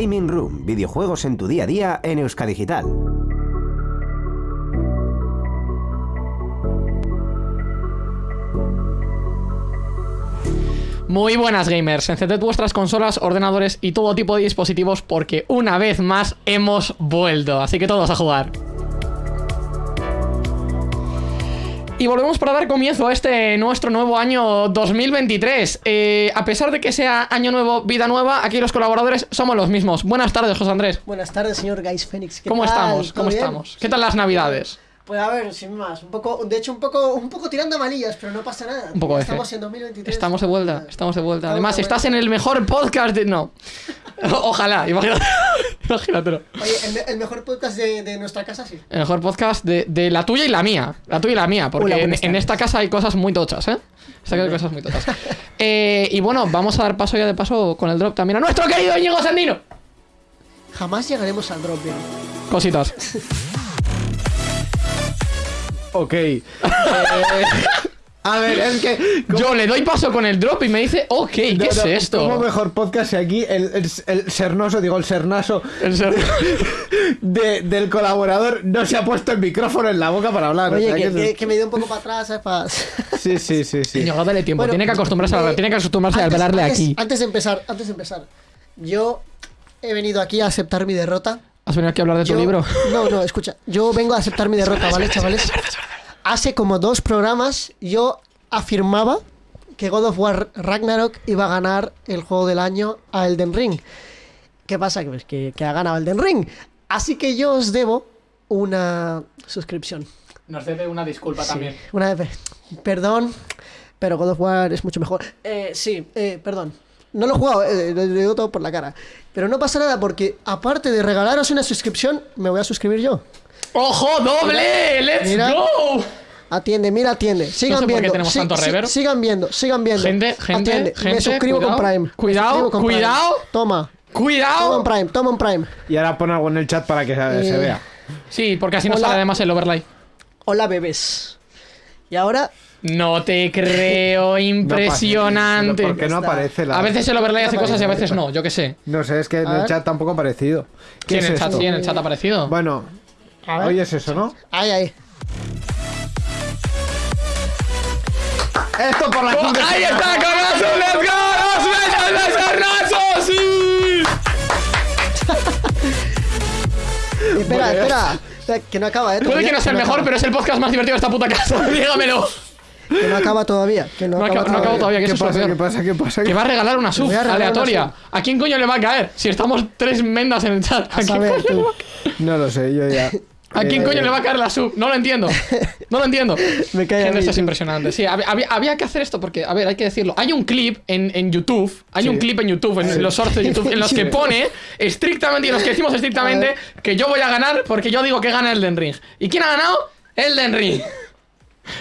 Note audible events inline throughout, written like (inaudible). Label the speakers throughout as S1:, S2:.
S1: Gaming Room, videojuegos en tu día a día en Euskadigital.
S2: Muy buenas gamers, encended vuestras consolas, ordenadores y todo tipo de dispositivos porque una vez más hemos vuelto, así que todos a jugar. Y volvemos para dar comienzo a este nuestro nuevo año 2023. Eh, a pesar de que sea año nuevo, vida nueva, aquí los colaboradores somos los mismos. Buenas tardes, José Andrés.
S3: Buenas tardes, señor Phoenix. ¿Qué
S2: ¿Cómo
S3: tal?
S2: estamos?
S3: ¿Todo
S2: ¿Cómo
S3: bien?
S2: estamos? ¿Qué tal las navidades?
S3: Pues a ver, sin más, un poco, de hecho un poco, un poco tirando a malillas, pero no pasa nada.
S2: Un poco
S3: Estamos en 2023.
S2: Estamos de vuelta, estamos de vuelta.
S3: Estamos
S2: Además,
S3: de
S2: estás en el mejor podcast de... No. (laughs) Ojalá, imagínate. (laughs) imagínatelo.
S3: Oye, el, me- el mejor podcast de, de nuestra casa, sí.
S2: El mejor podcast de, de la tuya y la mía. La tuya y la mía, porque
S3: Hola,
S2: en, esta casa hay cosas muy tochas, ¿eh? Esta casa hay cosas muy tochas. (laughs) Eh, y bueno, vamos a dar paso ya de paso con el drop también a nuestro querido Íñigo Sandino.
S3: Jamás llegaremos al drop, bien.
S2: Cositas.
S4: Ok. Eh, a ver, es que.
S2: Yo le doy paso con el drop y me dice, ok, ¿qué
S4: No,
S2: es
S4: no,
S2: esto?
S4: ¿Cómo mejor podcast si aquí el, el, el sernoso, digo, el sernaso
S2: serio.
S4: de- del colaborador no se ha puesto el micrófono en la boca para hablar? o
S3: Oye,
S4: sea,
S3: que,
S4: que
S3: que-
S4: eso-
S3: que me dio un poco para atrás, ¿sabes? Pa-
S4: Sí, sí, sí, sí.
S2: Íñigo, dale tiempo.
S3: Bueno,
S2: tiene que acostumbrarse a
S3: eh,
S2: tiene que acostumbrarse a
S3: antes-
S2: hablarle
S3: antes-
S2: aquí.
S3: Antes de empezar, antes de empezar, yo he venido aquí a aceptar mi derrota.
S2: ¿Has venido aquí a hablar de tu libro?
S3: No, no, escucha. Yo vengo a aceptar mi derrota, ¿vale, chavales? Hace como dos programas yo afirmaba que God of War Ragnarok iba a ganar el juego del año a Elden Ring. ¿Qué pasa? Que, pues, que, que ha ganado Elden Ring. Así que yo os debo una suscripción.
S2: Nos debe una disculpa
S3: Sí, una vez. Perdón, pero God of War es mucho mejor. Eh, sí, eh, perdón. No lo he jugado, eh, lo digo todo por la cara. Pero no pasa nada porque, aparte de regalaros una suscripción, me voy a suscribir yo.
S2: ¡Ojo, doble! ¡Let's
S3: Mira.
S2: go!
S3: Atiende, mira, atiende. Sigan
S2: sé por qué
S3: viendo.
S2: tenemos tanto reverb.
S3: Sigan viendo, sigan viendo.
S2: Gente, gente,
S3: Atiende.
S2: gente,
S3: Me suscribo
S2: cuidado,
S3: con Prime. Me
S2: cuidado,
S3: con Prime.
S2: cuidado.
S3: Toma. Toma
S2: ¡Cuidado!
S3: un Prime, toma un Prime.
S4: Y ahora pon algo en el chat para que se, se
S3: Eh,
S4: vea.
S2: Sí, porque así no
S3: Hola.
S2: sale además el overlay.
S3: Hola, bebés. Y ahora,
S2: No te creo, (laughs) impresionante.
S4: ¿Por qué no aparece la.?
S2: A veces el overlay
S3: No
S2: hace cosas y a veces no, yo qué sé.
S4: No sé, es que en el chat tampoco ha aparecido.
S2: Sí,
S4: ¿Qué
S2: en
S4: es
S2: el chat,
S4: esto?
S2: sí, en el chat ha aparecido.
S4: Bueno, hoy es eso, ¿no?
S3: ahí, ahí.
S4: Esto por la
S2: ¡Oh, ¡Ahí está, Carrazo! ¡Let's go! ¡Los besos de Carrazo! ¡Sí!
S3: Espera, espera. Que no acaba, eh.
S2: Puede que no sea el mejor, pero es el podcast más divertido de esta puta casa. (laughs) Dígamelo.
S3: Que no acaba todavía. Que no,
S2: No
S3: acaba
S2: acaba- no acaba todavía, que
S4: ¿Qué
S2: eso
S4: pasa? ¿Qué pasa? ¿Qué pasa?
S2: Que va a regalar una sub
S3: una
S2: aleatoria.
S3: sub.
S2: ¿A quién coño le va a caer? Si estamos tres mendas en el chat. ¿A
S3: A
S2: quién, coño, le va a caer?
S4: No lo sé, yo ya.
S2: ¿A quién
S4: Eh,
S2: coño le va a caer la sub? No lo entiendo. No lo entiendo. (laughs)
S3: Me cae
S2: Gente, esto es impresionante. Sí, hab- había, había que hacer esto porque, a ver, hay que decirlo. Hay un clip en, en YouTube, hay
S4: Sí.
S2: un clip en YouTube, en los shorts de YouTube, en los que (laughs) pone estrictamente, y los que decimos estrictamente, que yo voy a ganar porque yo digo que gana Elden Ring. ¿Y quién ha ganado? Elden Ring.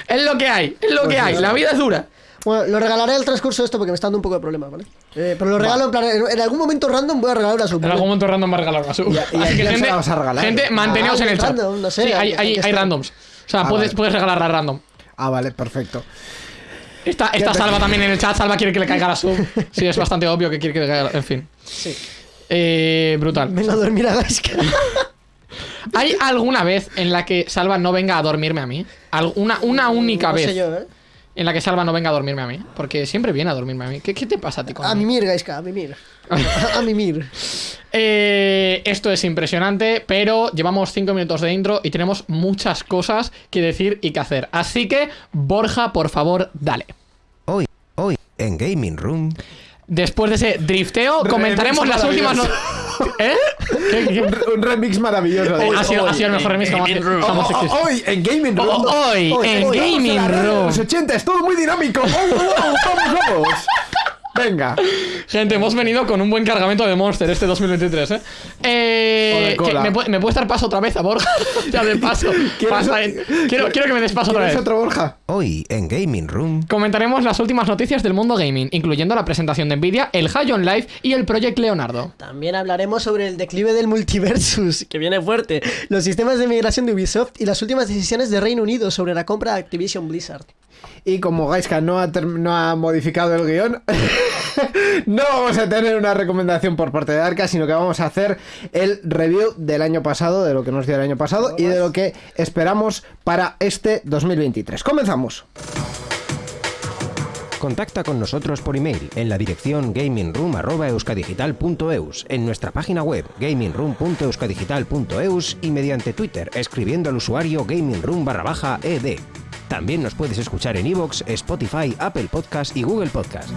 S2: Es lo que hay, es lo
S3: Pues
S2: que hay. La vida es dura.
S3: Bueno, lo regalaré al transcurso de esto porque me está dando un poco de problema, ¿vale? Eh, pero lo regalo en plan. En, algún momento random voy a regalar una sub.
S2: En algún momento random va a regalar una sub.
S4: y
S2: Así que
S4: se
S2: gente,
S4: la vas a regalar?
S2: gente manteneos
S3: Ah,
S2: en el chat.
S3: random, no sé,
S2: sí, hay, hay, randoms. O sea,
S4: Ah,
S2: puedes,
S4: vale.
S2: puedes regalarla random.
S4: Ah, vale, perfecto.
S2: Esta, esta Salva también en el chat. Salva quiere que le caiga la sub. (laughs) Sí, es bastante obvio que quiere que le caiga. En fin.
S3: Sí.
S2: Eh, brutal.
S3: Venga a dormir a Gaiska. (laughs)
S2: ¿Hay alguna vez en la que Salva no venga a dormirme a mí? Alguna, una única
S3: no
S2: vez
S3: sé yo, ¿eh?
S2: en la que Salva no venga a dormirme a mí. Porque siempre viene a dormirme a mí. ¿Qué, qué te pasa a ti con
S3: A mimir, Gaiska, a mimir. A, (laughs) a mimir.
S2: Eh, esto es impresionante, pero llevamos 5 minutos de intro y tenemos muchas cosas que decir y que hacer. Así que, Borja, por favor, dale.
S1: Hoy, hoy, en Gaming Room,
S2: Después de ese drifteo, comentaremos las últimas. no- ¿Eh? ¿Qué, qué?
S4: Un, un remix maravilloso. de-
S2: Ha sido, ha sido el mejor remix jamás, jamás
S4: Oh, oh, Hoy en Gaming Room.
S2: Oh, hoy en Gaming Room.
S4: Los 80 es todo muy dinámico. Oh, oh, oh, vamos, vamos. Venga.
S2: Gente, hemos venido con un buen cargamento de Monster este 2023, ¿eh? eh
S4: cola.
S2: ¿me, puede, ¿Me puedes dar paso otra vez a Borja? (laughs) ya de paso.
S4: ¿Quieres-
S2: Pasa, eh. quiero, quiero que me des paso otra
S4: ¿Quieres
S2: vez.
S4: otro Borja?
S1: hoy en Gaming Room,
S2: Comentaremos las últimas noticias del mundo gaming, incluyendo la presentación de Nvidia, el High on Life y el Project Leonardo.
S3: También hablaremos sobre el declive del multiversus, que viene fuerte, los sistemas de migración de Ubisoft y las últimas decisiones de Reino Unido sobre la compra de Activision Blizzard.
S4: Y como Gaiska no ha, modificado el guion, (laughs) No vamos a tener una recomendación por parte de Arca, sino que vamos a hacer el review del año pasado, de lo que nos dio el año pasado y de lo que esperamos para este 2023. Comenzamos.
S1: Contacta con nosotros por email en la dirección gamingroom.euskadigital.eus, en nuestra página web gamingroom.euskadigital.eus y mediante Twitter escribiendo al usuario gamingroom. También nos puedes escuchar en iVoox, Spotify, Apple Podcast y Google Podcast.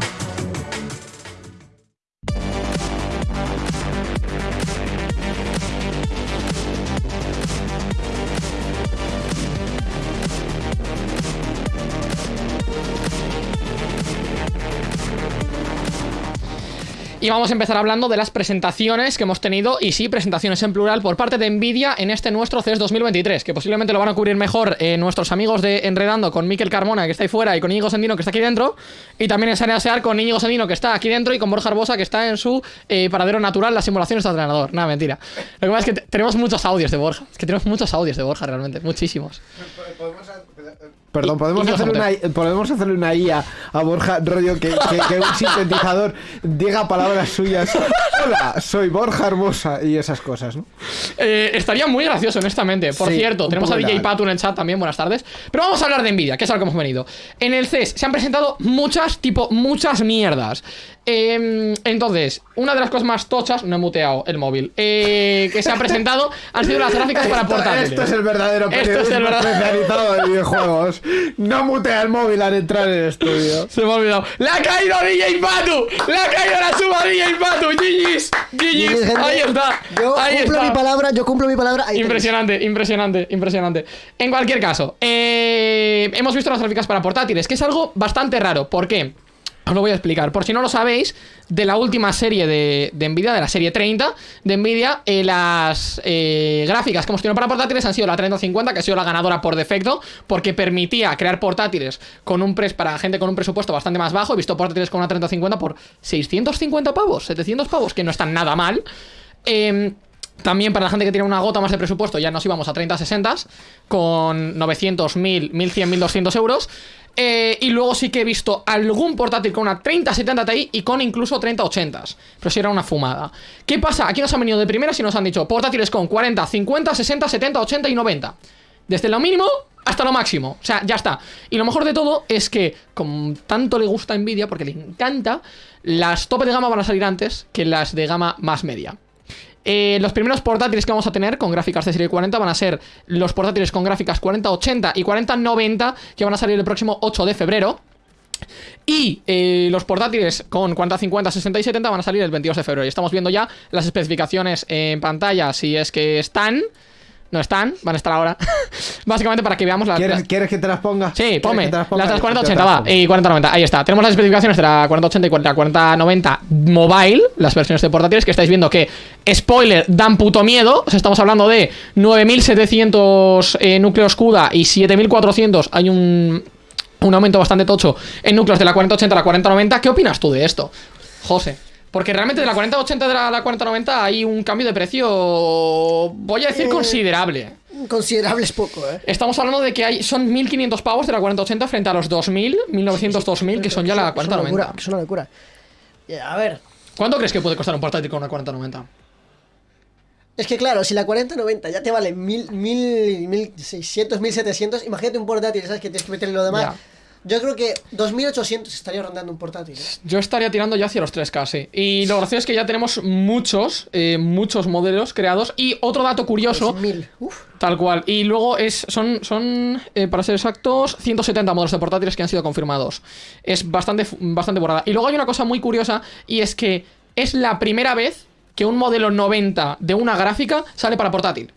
S2: Y vamos a empezar hablando de las presentaciones que hemos tenido, y sí, presentaciones en plural, por parte de Nvidia en este nuestro CES 2023, que posiblemente lo van a cubrir mejor eh, nuestros amigos de Enredando con Miquel Carmona, que está ahí fuera, y con Íñigo Sendino, que está aquí dentro, y también en Saneasear con Íñigo Sendino, que está aquí dentro, y con Borja Arbosa, que está en su eh, paradero natural, la simulación está entrenador. Nada, mentira. Lo que pasa es que te- tenemos muchos audios de Borja, es que tenemos muchos audios de Borja realmente, muchísimos.
S4: Perdón, podemos,
S2: Hunter.
S4: una, podemos hacerle una IA a Borja, rollo que, que- que un sintetizador diga palabras suyas. Hola, soy Borja Hermosa y esas cosas, ¿no?
S2: Eh, estaría muy gracioso, honestamente. Por
S4: Sí,
S2: cierto, tenemos a DJ. Patu en el chat también, buenas tardes. Pero vamos a hablar de Nvidia, que es a lo que hemos venido. En el CES se han presentado muchas, tipo, muchas mierdas. Eh, entonces, una de las cosas más tochas, no he muteado el móvil, eh, que se ha presentado han sido las gráficas para portátiles.
S4: Esto es el verdadero
S2: Esto es el
S4: periodismo
S2: verdadero-
S4: especializado de videojuegos. No mutea el móvil al entrar en el estudio. (laughs)
S2: Se me ha olvidado. ¡Le ha caído a DJ Patu! ¡Le ha caído la suba a DJ Patu! ¡GG's! ¡GG's!
S3: gente,
S2: Ahí está.
S3: Yo
S2: ahí
S3: cumplo
S2: está.
S3: mi palabra, yo cumplo mi palabra. ahí tenéis.
S2: Impresionante, impresionante, impresionante. En cualquier caso, eh, hemos visto las gráficas para portátiles, que es algo bastante raro. ¿Por qué? Os lo voy a explicar. Por si no lo sabéis, de la última serie de, Nvidia, de la serie 30 de Nvidia, eh, las eh, gráficas que hemos tenido para portátiles han sido la 3050, que ha sido la ganadora por defecto, porque permitía crear portátiles con un pres para gente con un presupuesto bastante más bajo. He visto portátiles con una 3050 por 650 pavos, 700 pavos, que no están nada mal. Em, también para la gente que tiene una gota más de presupuesto, ya nos íbamos a 30-60 con 900, 1000, 1100, 1200 euros. Eh, y luego sí que he visto algún portátil con una 3070 Ti y con incluso 3080. Pero si era una fumada. ¿Qué pasa? Aquí nos han venido de primeras y nos han dicho portátiles con 40, 50, 60, 70, 80 y 90. Desde lo mínimo hasta lo máximo. O sea, ya está. Y lo mejor de todo es que, como tanto le gusta Nvidia, porque le encanta, las tope de gama van a salir antes que las de gama más media. Eh, los primeros portátiles que vamos a tener con gráficas de serie 40 van a ser los portátiles con gráficas 4080 y 4090 que van a salir el próximo 8 de febrero. Y eh, los portátiles con 40, 50, 60 y 70 van a salir el 22 de febrero. Y estamos viendo ya las especificaciones en pantalla, si es que están. No están, van a estar ahora. (laughs) Básicamente para que veamos las.
S4: ¿Quieres, ¿Quieres que te las ponga?
S2: Sí,
S4: ¿Quieres
S2: ponme. Las las
S4: te
S2: 4080,
S4: las
S2: va. Y 4090, ahí está. Tenemos las especificaciones de la 4080 y la 4090 mobile, las versiones de portátiles, que estáis viendo que, spoiler, dan puto miedo. O sea, estamos hablando de 9700 eh, núcleos CUDA y 7400. Hay un, un aumento bastante tocho en núcleos de la 4080 a la 4090. ¿Qué opinas tú de esto, José? Porque realmente de la 4080 de la, la 4090 hay un cambio de precio, voy a decir,
S3: Eh,
S2: considerable.
S3: Considerable es poco, ¿eh?
S2: Estamos hablando de que hay son 1500 pavos de la 4080 frente a los 2000, 1900, 2000 que son ya la
S3: Que es una locura,
S2: 4090.
S3: es una locura. Eh, A ver,
S2: ¿Cuánto crees que puede costar un portátil con una 4090?
S3: es que claro, si la 4090 ya te vale 1000, 1000, 1600, 1700, imagínate un portátil, ¿sabes? Que tienes que meterle lo demás. Yo creo que 2800 estaría rondando un portátil. ¿eh?
S2: Yo estaría tirando ya hacia los 3K, sí. Y lo gracioso es que ya tenemos muchos, eh, muchos modelos creados. Y otro dato curioso,
S3: 1000. Uf.
S2: tal cual. Y luego es son, son eh, para ser exactos, 170 modelos de portátiles que han sido confirmados. Es bastante, bastante borrada. Y luego hay una cosa muy curiosa, y es que es la primera vez que un modelo 90 de una gráfica sale para portátil.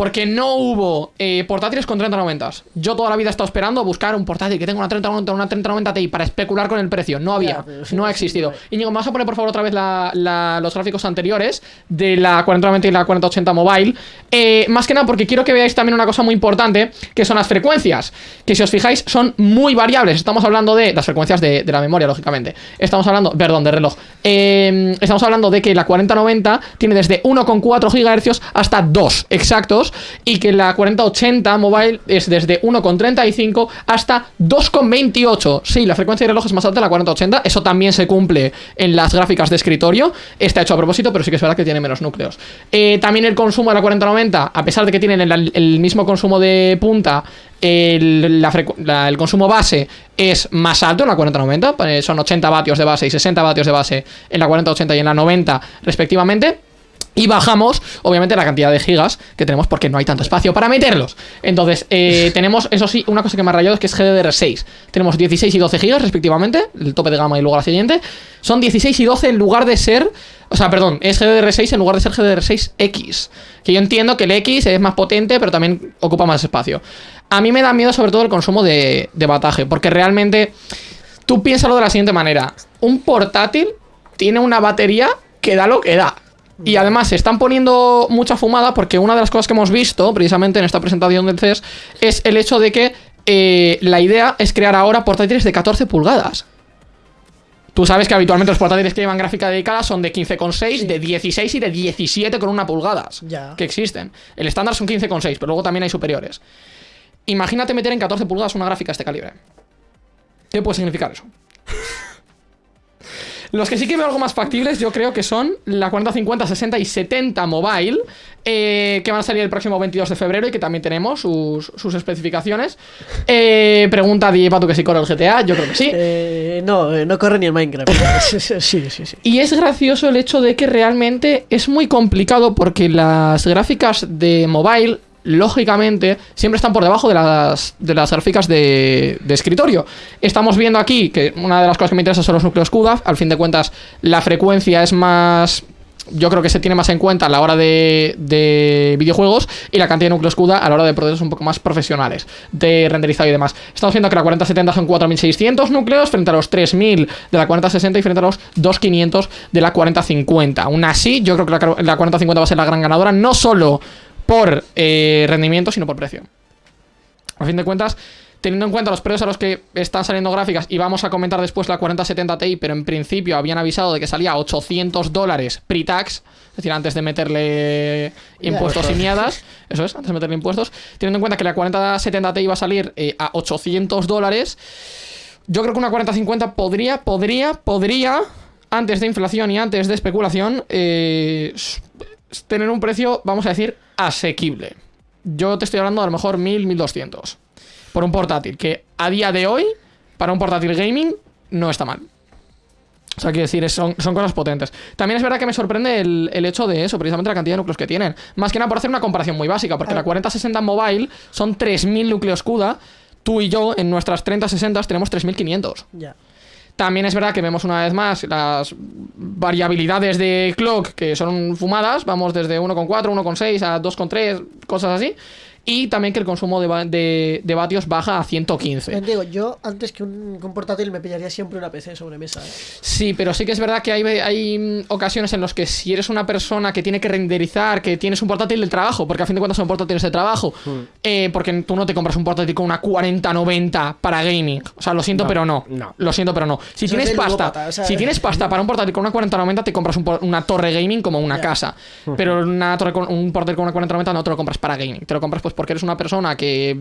S2: Porque no hubo eh, portátiles con 3090. Yo toda la vida he estado esperando a buscar un portátil que tenga una 3090 una 3090 Ti para especular con el precio. No había, no ha existido.
S3: sí.
S2: Íñigo, ¿me vas a poner por favor otra vez la- la- los gráficos anteriores de la 4090 y la 4080 mobile? Eh, más que nada porque quiero que veáis también una cosa muy importante, que son las frecuencias. Que si os fijáis son muy variables. Estamos hablando de las frecuencias de, de la memoria, lógicamente. Estamos hablando, perdón, de reloj. Eh, estamos hablando de que la 4090 tiene desde 1,4 GHz hasta 2 exactos. Y que la 4080 mobile es desde 1,35 hasta 2,28. Sí, la frecuencia de reloj es más alta de la 4080, eso también se cumple en las gráficas de escritorio. Está hecho a propósito, pero sí que es verdad que tiene menos núcleos. Eh, también el consumo de la 4090, a pesar de que tienen el, el mismo consumo de punta, el, la la- el consumo base es más alto en la 4090, eh, son 80 vatios de base y 60 vatios de base en la 4080 y en la 90 respectivamente. Y bajamos, obviamente, la cantidad de gigas que tenemos porque no hay tanto espacio para meterlos. Entonces, eh, (laughs) tenemos, eso sí, una cosa que me ha rayado es que es GDDR6. Tenemos 16 y 12 gigas respectivamente, el tope de gama y luego la siguiente. Son 16 y 12 en lugar de ser... O sea, perdón, es GDDR6 en lugar de ser GDDR6X. Que yo entiendo que el X es más potente, pero también ocupa más espacio. A mí me da miedo sobre todo el consumo de, de bataje, porque realmente tú piénsalo de la siguiente manera. Un portátil tiene una batería que da lo que da. Y además se están poniendo mucha fumada porque una de las cosas que hemos visto precisamente en esta presentación del CES es el hecho de que eh, la idea es crear ahora portátiles de 14 pulgadas. Tú sabes que habitualmente los portátiles que llevan gráfica dedicada son de 15,6, de 16 y de 17 con una pulgadas.
S3: Ya.
S2: Que existen. El estándar son 15,6, pero luego también hay superiores. Imagínate meter en 14 pulgadas una gráfica de este calibre. ¿Qué puede significar eso? Los que sí que veo algo más factibles, yo creo que son la 40, 50, 60 y 70 mobile, eh, que van a salir el próximo 22 de febrero y que también tenemos sus, sus especificaciones. Eh, pregunta DJ Patu que si corre el GTA, yo creo que sí.
S5: Eh, no, no corre ni el Minecraft. sí, (laughs) sí, sí, sí.
S2: Y es gracioso el hecho de que realmente es muy complicado porque las gráficas de mobile, lógicamente, siempre están por debajo de las, de las gráficas de, de escritorio. Estamos viendo aquí que una de las cosas que me interesa son los núcleos CUDA. Al fin de cuentas, la frecuencia es más... Yo creo que se tiene más en cuenta a la hora de, de videojuegos y la cantidad de núcleos CUDA a la hora de procesos un poco más profesionales, de renderizado y demás. Estamos viendo que la 4070 son 4600 núcleos frente a los 3000 de la 4060 y frente a los 2500 de la 4050. Aún así, yo creo que la, la 4050 va a ser la gran ganadora, no solo por eh, rendimiento, sino por precio. A fin de cuentas, teniendo en cuenta los precios a los que están saliendo gráficas, y vamos a comentar después la 4070 Ti, pero en principio habían avisado de que salía a 800 dólares pre-tax, es decir, antes de meterle impuestos y mierdas, eso es, antes de meterle impuestos, teniendo en cuenta que la 4070 Ti iba a salir eh, a 800 dólares, yo creo que una 4050 podría, podría, podría, antes de inflación y antes de especulación, eh, tener un precio, vamos a decir, asequible. Yo te estoy hablando a lo mejor 1000, 1200 por un portátil, que a día de hoy, para un portátil gaming, no está mal. O sea, quiero decir, son, son cosas potentes. También es verdad que me sorprende el, el hecho de eso, precisamente la cantidad de núcleos que tienen. Más que nada por hacer una comparación muy básica, porque la 4060 Mobile son 3000 núcleos CUDA. Tú y yo, en nuestras 3060 tenemos 3500.
S5: Ya.
S2: También es verdad que vemos una vez más las variabilidades de clock que son fumadas. Vamos desde 1,4, 1,6 a 2,3, cosas así. Y también que el consumo de, va- de- de vatios baja a 115.
S3: Eh, Digo, yo antes que un, que un portátil me pillaría siempre una PC sobre mesa. ¿eh?
S2: Sí, pero sí que es verdad que hay, hay mm, ocasiones en las que si eres una persona que tiene que renderizar, que tienes un portátil del trabajo, porque a fin de cuentas son portátiles de trabajo, eh, porque tú no te compras un portátil con una 4090 para gaming. O sea, lo siento,
S4: No,
S2: pero no.
S4: no.
S2: Lo siento, pero no. Si
S3: Eso
S2: tienes pasta,
S3: ludópata, o sea-
S2: si tienes pasta para un portátil con una 4090, te compras un una torre gaming como una casa. Pero una torre con, un portátil con una 4090 no te lo compras para gaming. Te lo compras pues porque eres una persona que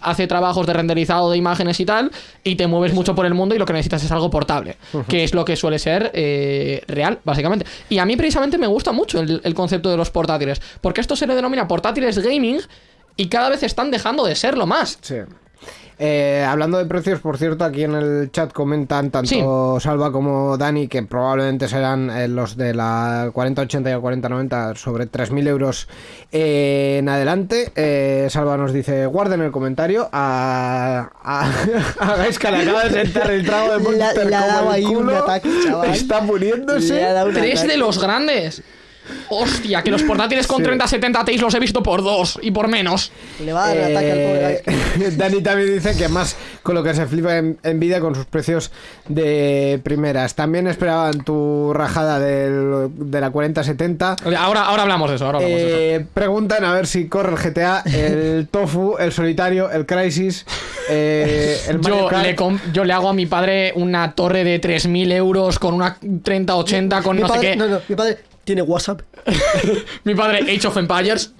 S2: hace trabajos de renderizado de imágenes y tal, y te mueves mucho por el mundo y lo que necesitas es algo portable, que es lo que suele ser eh, real, básicamente. Y a mí precisamente me gusta mucho el, el concepto de los portátiles, porque esto se le denomina portátiles gaming y cada vez están dejando de serlo más.
S4: Sí. Eh, hablando de precios, por cierto, aquí en el chat comentan tanto Salva como Dani que probablemente serán eh, los de la 4080 y la 4090 sobre 3.000 euros eh, en adelante. Eh, Salva nos dice, guarden el comentario a, a, (laughs) a Gaisca, le acaba de sentar el trago de Monster
S3: le ha
S4: como
S3: dado
S4: el
S3: ahí un ataque, chaval.
S4: Está
S3: un
S2: Tres
S3: ataque.
S2: de los grandes. Hostia, que los portátiles con 30-70 Ti los he visto por dos y por menos.
S3: Le va a dar un ataque al pobre
S4: Eh. (laughs) Dani también dice que más con lo que se flipa en Nvidia con sus precios de primeras. También esperaban tu rajada del- de la 4070.
S2: Ahora, ahora hablamos de eso, ahora hablamos de eso.
S4: Eh, preguntan a ver si corre el GTA, el (laughs) Tofu, el Solitario, el Crisis, eh, el
S2: Yo le, yo le hago a mi padre una torre de 3.000 euros con una 30-80 con
S3: Mi
S2: no
S3: padre,
S2: sé qué.
S3: no, no, mi padre
S5: Tiene WhatsApp. (laughs)
S2: Mi padre, Age of Empires.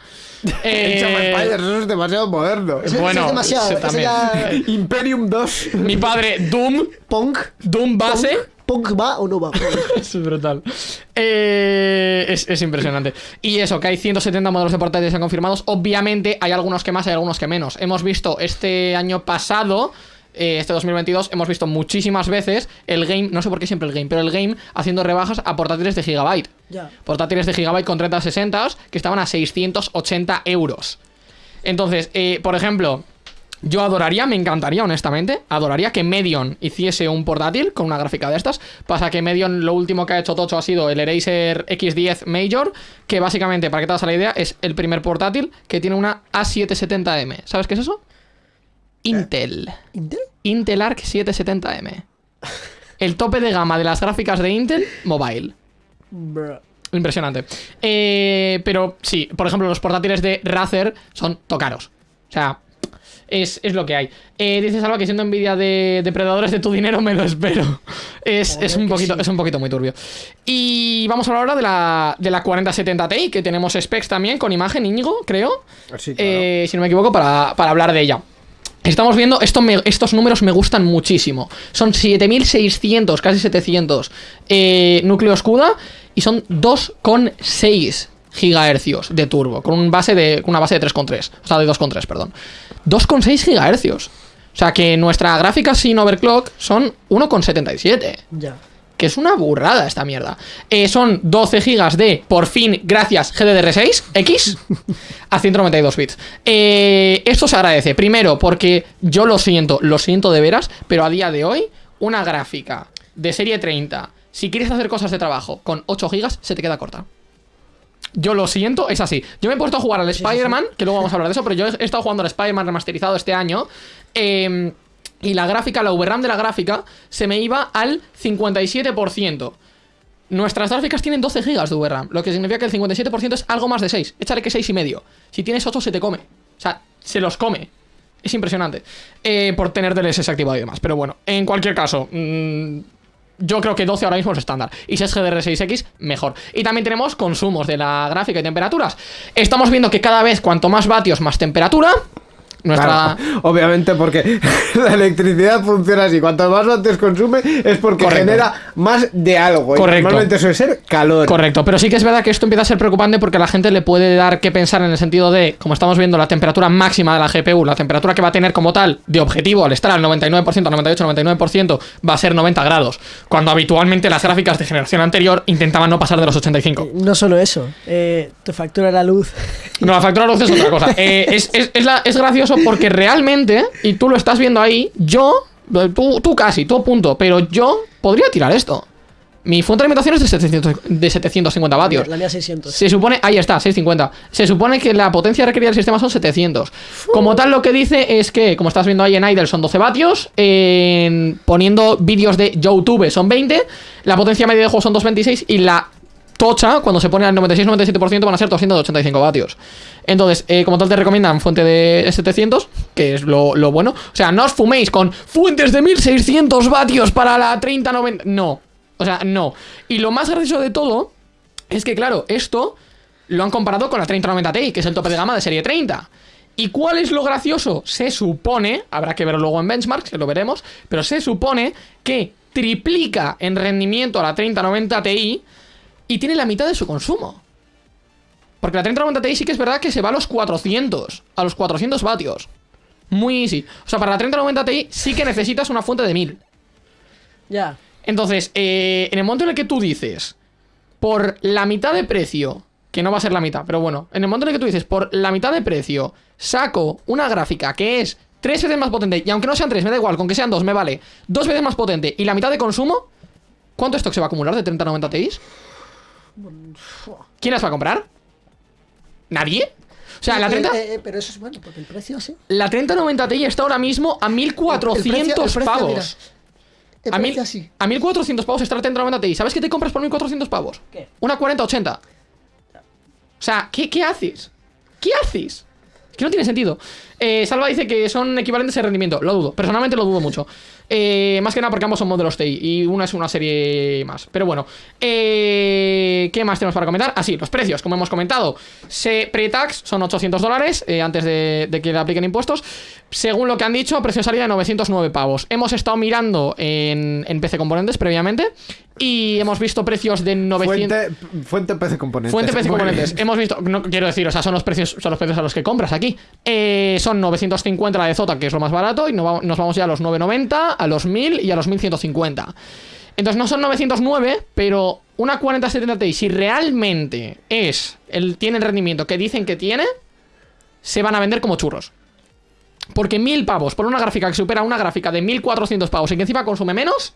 S2: Eh, (laughs)
S4: Age of Empires, eso es demasiado moderno.
S2: Bueno,
S3: es demasiado.
S2: ese también.
S3: ya- (laughs)
S4: Imperium 2.
S2: Mi padre, Doom.
S3: Punk.
S2: Doom base.
S3: Punk va o no va.
S2: Es brutal. Eh, es, es impresionante. Y eso, que hay 170 modelos de portátiles ya confirmados. Obviamente hay algunos que más, hay algunos que menos. Hemos visto este año pasado, eh, este 2022, hemos visto muchísimas veces el game, no sé por qué siempre el game, pero el game haciendo rebajas a portátiles de gigabyte.
S5: Ya.
S2: Portátiles de gigabyte con 3060 que estaban a 680 euros. Entonces, eh, por ejemplo, yo adoraría, me encantaría, honestamente, adoraría que Medion hiciese un portátil con una gráfica de estas. Pasa que Medion lo último que ha hecho Tocho ha sido el Eraser X10 Major, que básicamente, para que te hagas la idea, es el primer portátil que tiene una A770M. ¿Sabes qué es eso? Intel.
S3: ¿Intel?
S2: Intel Arc 770M. El tope de gama de las gráficas de Intel Mobile.
S5: Bruh.
S2: Impresionante. Eh, pero sí, por ejemplo, los portátiles de Razer son tocaros. O sea, es, es lo que hay. Eh, dices algo que siendo envidia de depredadores de tu dinero me lo espero. (laughs) Es, es un poquito,
S3: sí.
S2: es un poquito muy turbio. Y vamos a hablar ahora de la, de la 4070 Ti, que tenemos specs también con imagen Íñigo, creo.
S4: Sí, claro.
S2: Eh, si no me equivoco, para, para hablar de ella. Estamos viendo, esto me- estos números me gustan muchísimo. Son 7600, casi 700 eh, núcleos CUDA y son 2,6 gigahercios de turbo, con un base de, una base de 3,3, o sea, de 2,3, perdón. 2,6 gigahercios. O sea, que nuestra gráfica sin overclock son 1,77
S5: Ya.
S2: que es una burrada esta mierda. Eh, son 12 gigas de, por fin, gracias, GDDR6X a 192 bits. Eh, esto se agradece. Primero, porque yo lo siento, lo siento de veras, pero a día de hoy, una gráfica de serie 30, si quieres hacer cosas de trabajo con 8 gigas, se te queda corta. Yo lo siento, es así. Yo me he puesto a jugar al Spider-Man, que luego vamos a hablar de eso, pero yo he estado jugando al Spider-Man remasterizado este año. eh, y la gráfica, la VRAM de la gráfica, se me iba al 57%. Nuestras gráficas tienen 12 GB de VRAM, lo que significa que el 57% es algo más de 6. Échale que 6 y medio. Si tienes 8 se te come. O sea, se los come. Es impresionante. Eh, por tener DLSS activado y demás. Pero bueno, en cualquier caso, mm, yo creo que 12 ahora mismo es estándar. Y si es GDR6X, mejor. Y también tenemos consumos de la gráfica y temperaturas. Estamos viendo que cada vez cuanto más vatios, más temperatura. Nuestra...
S4: Claro, obviamente porque (laughs) la electricidad funciona así. Cuanto más antes consume es porque
S2: Correcto.
S4: genera más de algo. y
S2: Correcto.
S4: normalmente suele ser calor.
S2: Correcto, pero sí que es verdad que esto empieza a ser preocupante porque a la gente le puede dar que pensar en el sentido de, como estamos viendo, la temperatura máxima de la GPU, la temperatura que va a tener como tal de objetivo al estar al 99%, 98, 99%, va a ser 90 grados, cuando habitualmente las gráficas de generación anterior intentaban no pasar de los 85.
S5: No solo eso, eh, te factura la luz.
S2: No, la factura de luz es otra cosa. (laughs) Eh, es, es- es la- es gracioso porque realmente, y tú lo estás viendo ahí, yo, tú, tú casi, tú a punto, pero yo podría tirar esto. Mi fuente de alimentación es de, 700 de 750 vatios.
S5: La mía 600.
S2: Se supone, ahí está, 650. Se supone que la potencia requerida del sistema son 700. Como tal, lo que dice es que, como estás viendo ahí en Idle, son 12 vatios. en- poniendo vídeos de YouTube son 20. La potencia media de juego son 226. Y la tocha, cuando se pone al 96-97%, van a ser 285 vatios. Entonces, eh, como tal, te recomiendan fuente de 700, que es lo, lo bueno. O sea, no os fuméis con fuentes de 1600 vatios para la 3090. No. O sea, no. Y lo más gracioso de todo es que, claro, esto lo han comparado con la 3090 Ti, que es el tope de gama de serie 30. ¿Y cuál es lo gracioso? Se supone, habrá que verlo luego en benchmarks, que lo veremos, pero se supone que triplica en rendimiento a la 3090 Ti y tiene la mitad de su consumo. Porque la 3090 Ti sí que es verdad que se va a los 400, a los 400 vatios. Muy easy. O sea, para la 3090 Ti sí que necesitas una fuente de 1000.
S5: Ya.
S2: Entonces, eh, en el momento en el que tú dices, por la mitad de precio, que no va a ser la mitad, pero bueno, en el momento en el que tú dices, por la mitad de precio, saco una gráfica que es tres veces más potente, y aunque no sean tres, me da igual, con que sean dos, me vale, dos veces más potente y la mitad de consumo, ¿cuánto stock se va a acumular de 3090 Ti? ¿Quién las va a comprar? ¿Nadie? O sea, la 30,
S3: Eh, eh, pero eso es bueno, porque el precio sí.
S2: la 3090 Ti está ahora mismo a 1400
S3: El precio- el precio,
S2: pavos.
S3: mira, El
S2: A, mil,
S3: sí.
S2: a 1400 pavos está la 3090 Ti. ¿Sabes qué te compras por 1400 pavos?
S5: ¿Qué?
S2: Una 4080. O sea, ¿qué, qué haces? ¿Qué haces? Que no tiene sentido. Eh, Salva dice que son equivalentes en rendimiento. Lo dudo. Personalmente lo dudo mucho. Eh, más que nada porque ambos son modelos TI y una es una serie más. Pero bueno. Eh, ¿Qué más tenemos para comentar? Así, los precios, como hemos comentado. Pre-tax son 800 dólares eh, antes de, que le apliquen impuestos. Según lo que han dicho, precio de salida de 909 pavos. Hemos estado mirando en PC Componentes previamente y hemos visto precios de 900...
S4: Fuente, fuente PC Componentes.
S2: Fuente PC
S4: Muy
S2: Componentes.
S4: bien.
S2: Hemos visto, no quiero decir, o sea, son los precios, son los precios a los que compras aquí. Eh, son 950 la de Zota, que es lo más barato, y nos va- nos vamos ya a los 990, a los 1000 y a los 1150. Entonces no son 909, pero una 4070 Ti, si realmente es el, tiene el rendimiento que dicen que tiene, se van a vender como churros. Porque 1000 pavos por una gráfica que supera una gráfica de 1400 pavos y que encima consume menos,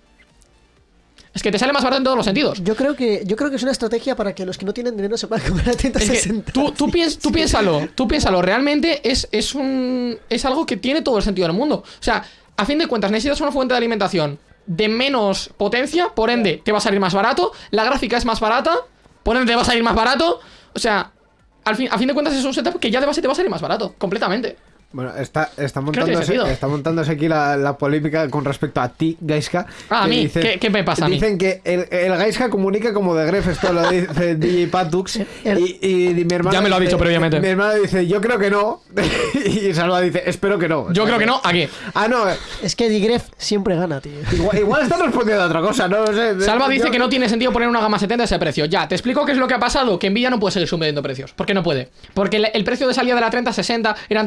S2: es que te sale más barato en todos los sentidos.
S3: Yo creo que yo creo que es una estrategia para que los que no tienen dinero se puedan comprar a
S2: Es que
S3: 3060.
S2: tú, tú, piens- tú piénsalo, tú piénsalo, realmente es, es un. es algo que tiene todo el sentido del mundo. O sea, a fin de cuentas, necesitas una fuente de alimentación de menos potencia, por ende, te va a salir más barato. La gráfica es más barata, por ende, te va a salir más barato. O sea, al fin, a fin de cuentas, es un setup que ya de base te va a salir más barato, completamente.
S4: Bueno, está, está, montándose, está montándose aquí la, la polémica con respecto a ti, Gaiska.
S2: Ah, a mí. ¿Qué- qué me pasa a mí?
S4: Dicen que el, el Gaiska comunica como de Gref, esto lo dice (laughs) DJ Patux.
S3: El-
S4: Y, y mi hermano
S2: Ya me lo ha
S4: dice-
S2: dicho previamente.
S4: Mi hermano dice, yo creo que no. (laughs) y Salva dice, espero que no.
S2: Yo creo que no, aquí.
S4: Ah, no.
S3: Es que Digref siempre gana, tío.
S4: Igual, igual está respondiendo a otra cosa, no lo sé.
S2: Salva dice que no tiene sentido poner una gama 70 a ese precio. Ya, te explico qué es lo que ha pasado. Que Nvidia no puede seguir subiendo precios. ¿Por qué no puede? Porque el, el precio de salida de la 3060 eran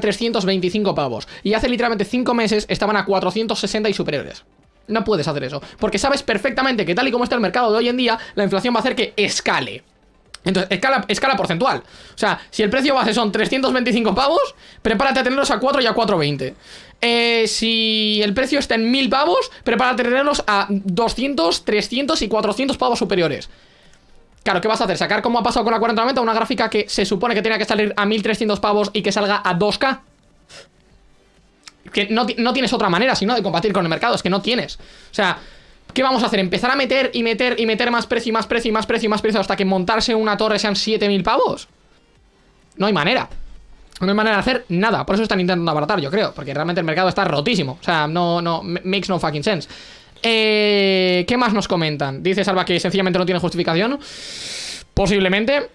S2: 325 pavos. Y hace literalmente 5 meses estaban a 460 y superiores. No puedes hacer eso. Porque sabes perfectamente que tal y como está el mercado de hoy en día, la inflación va a hacer que escale. Entonces, escala, escala porcentual. O sea, si el precio base son 325 pavos, prepárate a tenerlos a 4 y a 420. Eh, si el precio está en 1000 pavos, prepárate a tenerlos a 200, 300 y 400 pavos superiores. Claro, ¿qué vas a hacer? ¿Sacar como ha pasado con la 4090 una gráfica que se supone que tenía que salir a 1300 pavos y que salga a 2K? Que no, no tienes otra manera, sino de combatir con el mercado, es que no tienes. O sea, ¿qué vamos a hacer? ¿Empezar a meter y meter y meter más precio y más precio y más precio y más precio hasta que montarse una torre sean 7000 pavos? No hay manera. No hay manera de hacer nada. Por eso están intentando abaratar, yo creo. Porque realmente el mercado está rotísimo. O sea, no, no, makes no fucking sense. Eh, ¿Qué más nos comentan? Dice Salva que sencillamente no tiene justificación. Posiblemente.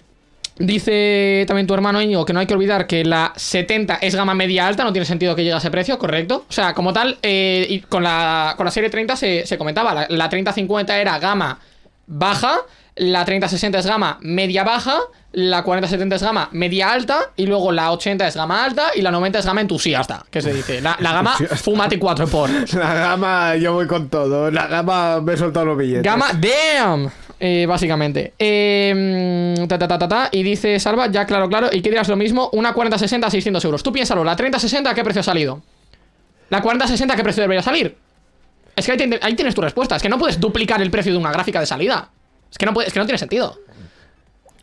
S2: Dice también tu hermano Íñigo que no hay que olvidar que la 70 es gama media alta, no tiene sentido que llegue a ese precio, correcto. O sea, como tal, eh, y con, la, con la serie 30 se, se comentaba, la, la 3050 era gama baja, la 3060 es gama media baja, la 4070 es gama media alta, y luego la 80 es gama alta y la 90 es gama entusiasta, que se dice. La, la gama fumate 4 por. (laughs)
S4: La gama, yo voy con todo. La gama me he soltado los billetes.
S2: Gama damn. Eh, básicamente. Eh, ta, ta, ta, ta, ta. Y dice Salva, ya claro, claro. Y que dirás lo mismo, una 4060 a 600 euros. Tú piénsalo, la 3060 ¿a qué precio ha salido? La 4060 ¿a qué precio debería salir? Es que ahí, te- ahí tienes tu respuesta. Es que no puedes duplicar el precio de una gráfica de salida. Es que no, puede- es que no tiene sentido.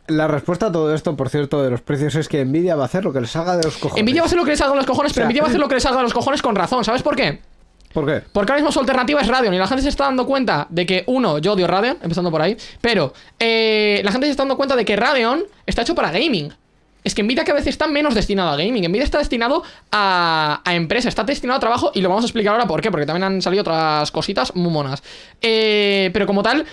S4: La respuesta a todo esto, por cierto, de los precios es que Nvidia va a hacer lo que le salga de los cojones.
S2: Nvidia va a hacer lo que le salga a los cojones, pero
S4: O sea,
S2: Nvidia va a hacer lo que le salga a los cojones con razón. ¿Sabes por qué?
S4: ¿Por qué?
S2: Porque ahora mismo su alternativa es Radeon y la gente se está dando cuenta de que, uno, yo odio Radeon, empezando por ahí, pero eh, la gente se está dando cuenta de que Radeon está hecho para gaming. Es que Nvidia que a veces está menos destinado a gaming. Nvidia está destinado a, a empresa, está destinado a trabajo y lo vamos a explicar ahora por qué, porque también han salido otras cositas muy monas. Eh, pero como tal,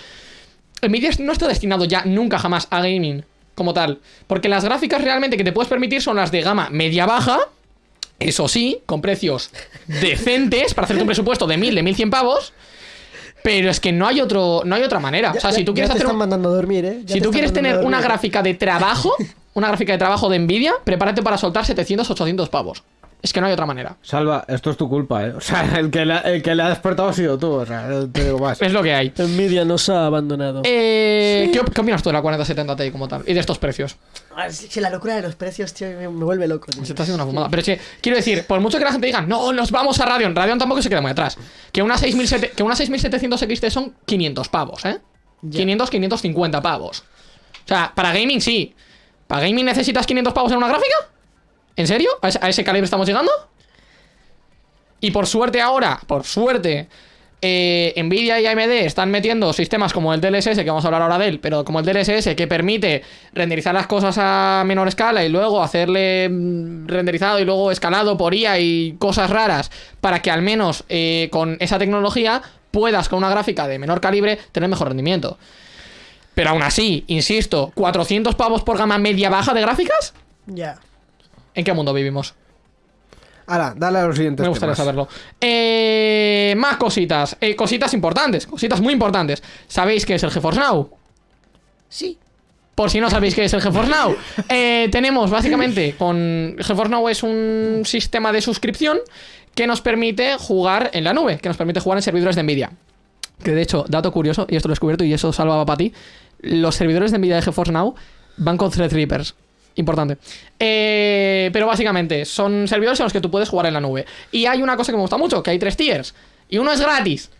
S2: Nvidia no está destinado ya nunca jamás a gaming como tal. Porque las gráficas realmente que te puedes permitir son las de gama media-baja, eso sí, con precios decentes para hacerte un presupuesto de 1000, de 1100 pavos. Pero es que no hay otro, no hay otra manera. o sea,
S3: Ya-
S2: si tú quieres hacer
S3: están
S2: un-
S3: mandando a dormir, ¿eh?
S2: Si tú quieres tener una gráfica de trabajo, una gráfica de trabajo de Nvidia, prepárate para soltar 700, 800 pavos. Es que no hay otra manera.
S4: Salva, esto es tu culpa, ¿eh? O sea, el que, la- el que le ha despertado ha sido tú, o sea, no te digo más.
S2: Es lo que hay.
S5: Nvidia nos ha abandonado.
S2: Eh, ¿qué, op- qué opinas tú de la 4070 Ti como tal? Y de estos precios.
S3: Ah, sí, sí, la locura de los precios, tío, me, me vuelve loco. tío.
S2: Se está haciendo una fumada. Pero es que, quiero decir, por mucho que la gente diga, no, nos vamos a Radeon. Radeon tampoco se queda muy atrás. Que una, 6700 que una 6700 XT son 500 pavos, ¿eh? 500, 550 pavos. O sea, para gaming sí. ¿Para gaming necesitas 500 pavos en una gráfica? ¿En serio? ¿A ese, calibre estamos llegando? Y por suerte ahora, por suerte, eh, Nvidia y AMD están metiendo sistemas como el DLSS, que vamos a hablar ahora de él, pero como el DLSS que permite renderizar las cosas a menor escala y luego hacerle mm, renderizado y luego escalado por IA y cosas raras para que al menos eh, con esa tecnología puedas con una gráfica de menor calibre tener mejor rendimiento. Pero aún así, insisto, 400 pavos por gama media baja de gráficas?
S5: Ya.
S2: ¿En qué mundo vivimos?
S4: Ahora, dale a los siguientes
S2: Me gustaría
S4: temas.
S2: saberlo. Eh, más cositas. Eh, cositas importantes. Cositas muy importantes. ¿Sabéis qué es el GeForce Now?
S5: Sí.
S2: Por si no sabéis qué es el GeForce Now. (laughs) Eh, tenemos básicamente con GeForce Now es un sistema de suscripción que nos permite jugar en la nube, que nos permite jugar en servidores de Nvidia. Que de hecho, dato curioso, y esto lo he descubierto y eso salvaba para ti, los servidores de Nvidia de GeForce Now van con Threadrippers. Importante. Eh, pero básicamente son servidores en los que tú puedes jugar en la nube. Y hay una cosa que me gusta mucho, que hay tres tiers. Y uno es gratis.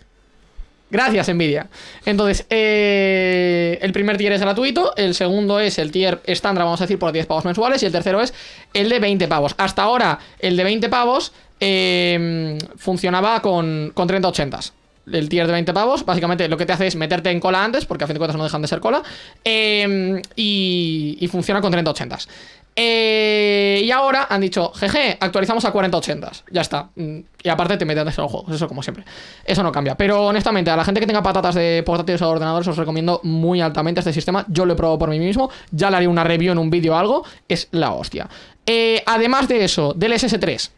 S2: Gracias, Nvidia. Entonces, eh, el primer tier es gratuito, el segundo es el tier estándar, vamos a decir, por 10 pavos mensuales, y el tercero es el de 20 pavos. Hasta ahora, el de 20 pavos eh, funcionaba con, con 3080s. El tier de 20 pavos, básicamente lo que te hace es meterte en cola antes, porque a fin de cuentas no dejan de ser cola, eh, y, y funciona con 3080s. Eh, y ahora han dicho, jeje, actualizamos a 4080s. Ya está. Mm, Y aparte te metes en los juegos, eso como siempre. Eso no cambia. Pero honestamente, a la gente que tenga patatas de portátiles o ordenadores, os recomiendo muy altamente este sistema. Yo lo he probado por mí mismo. Ya le haré una review en un vídeo o algo. Es la hostia. Eh, además de eso, del SS3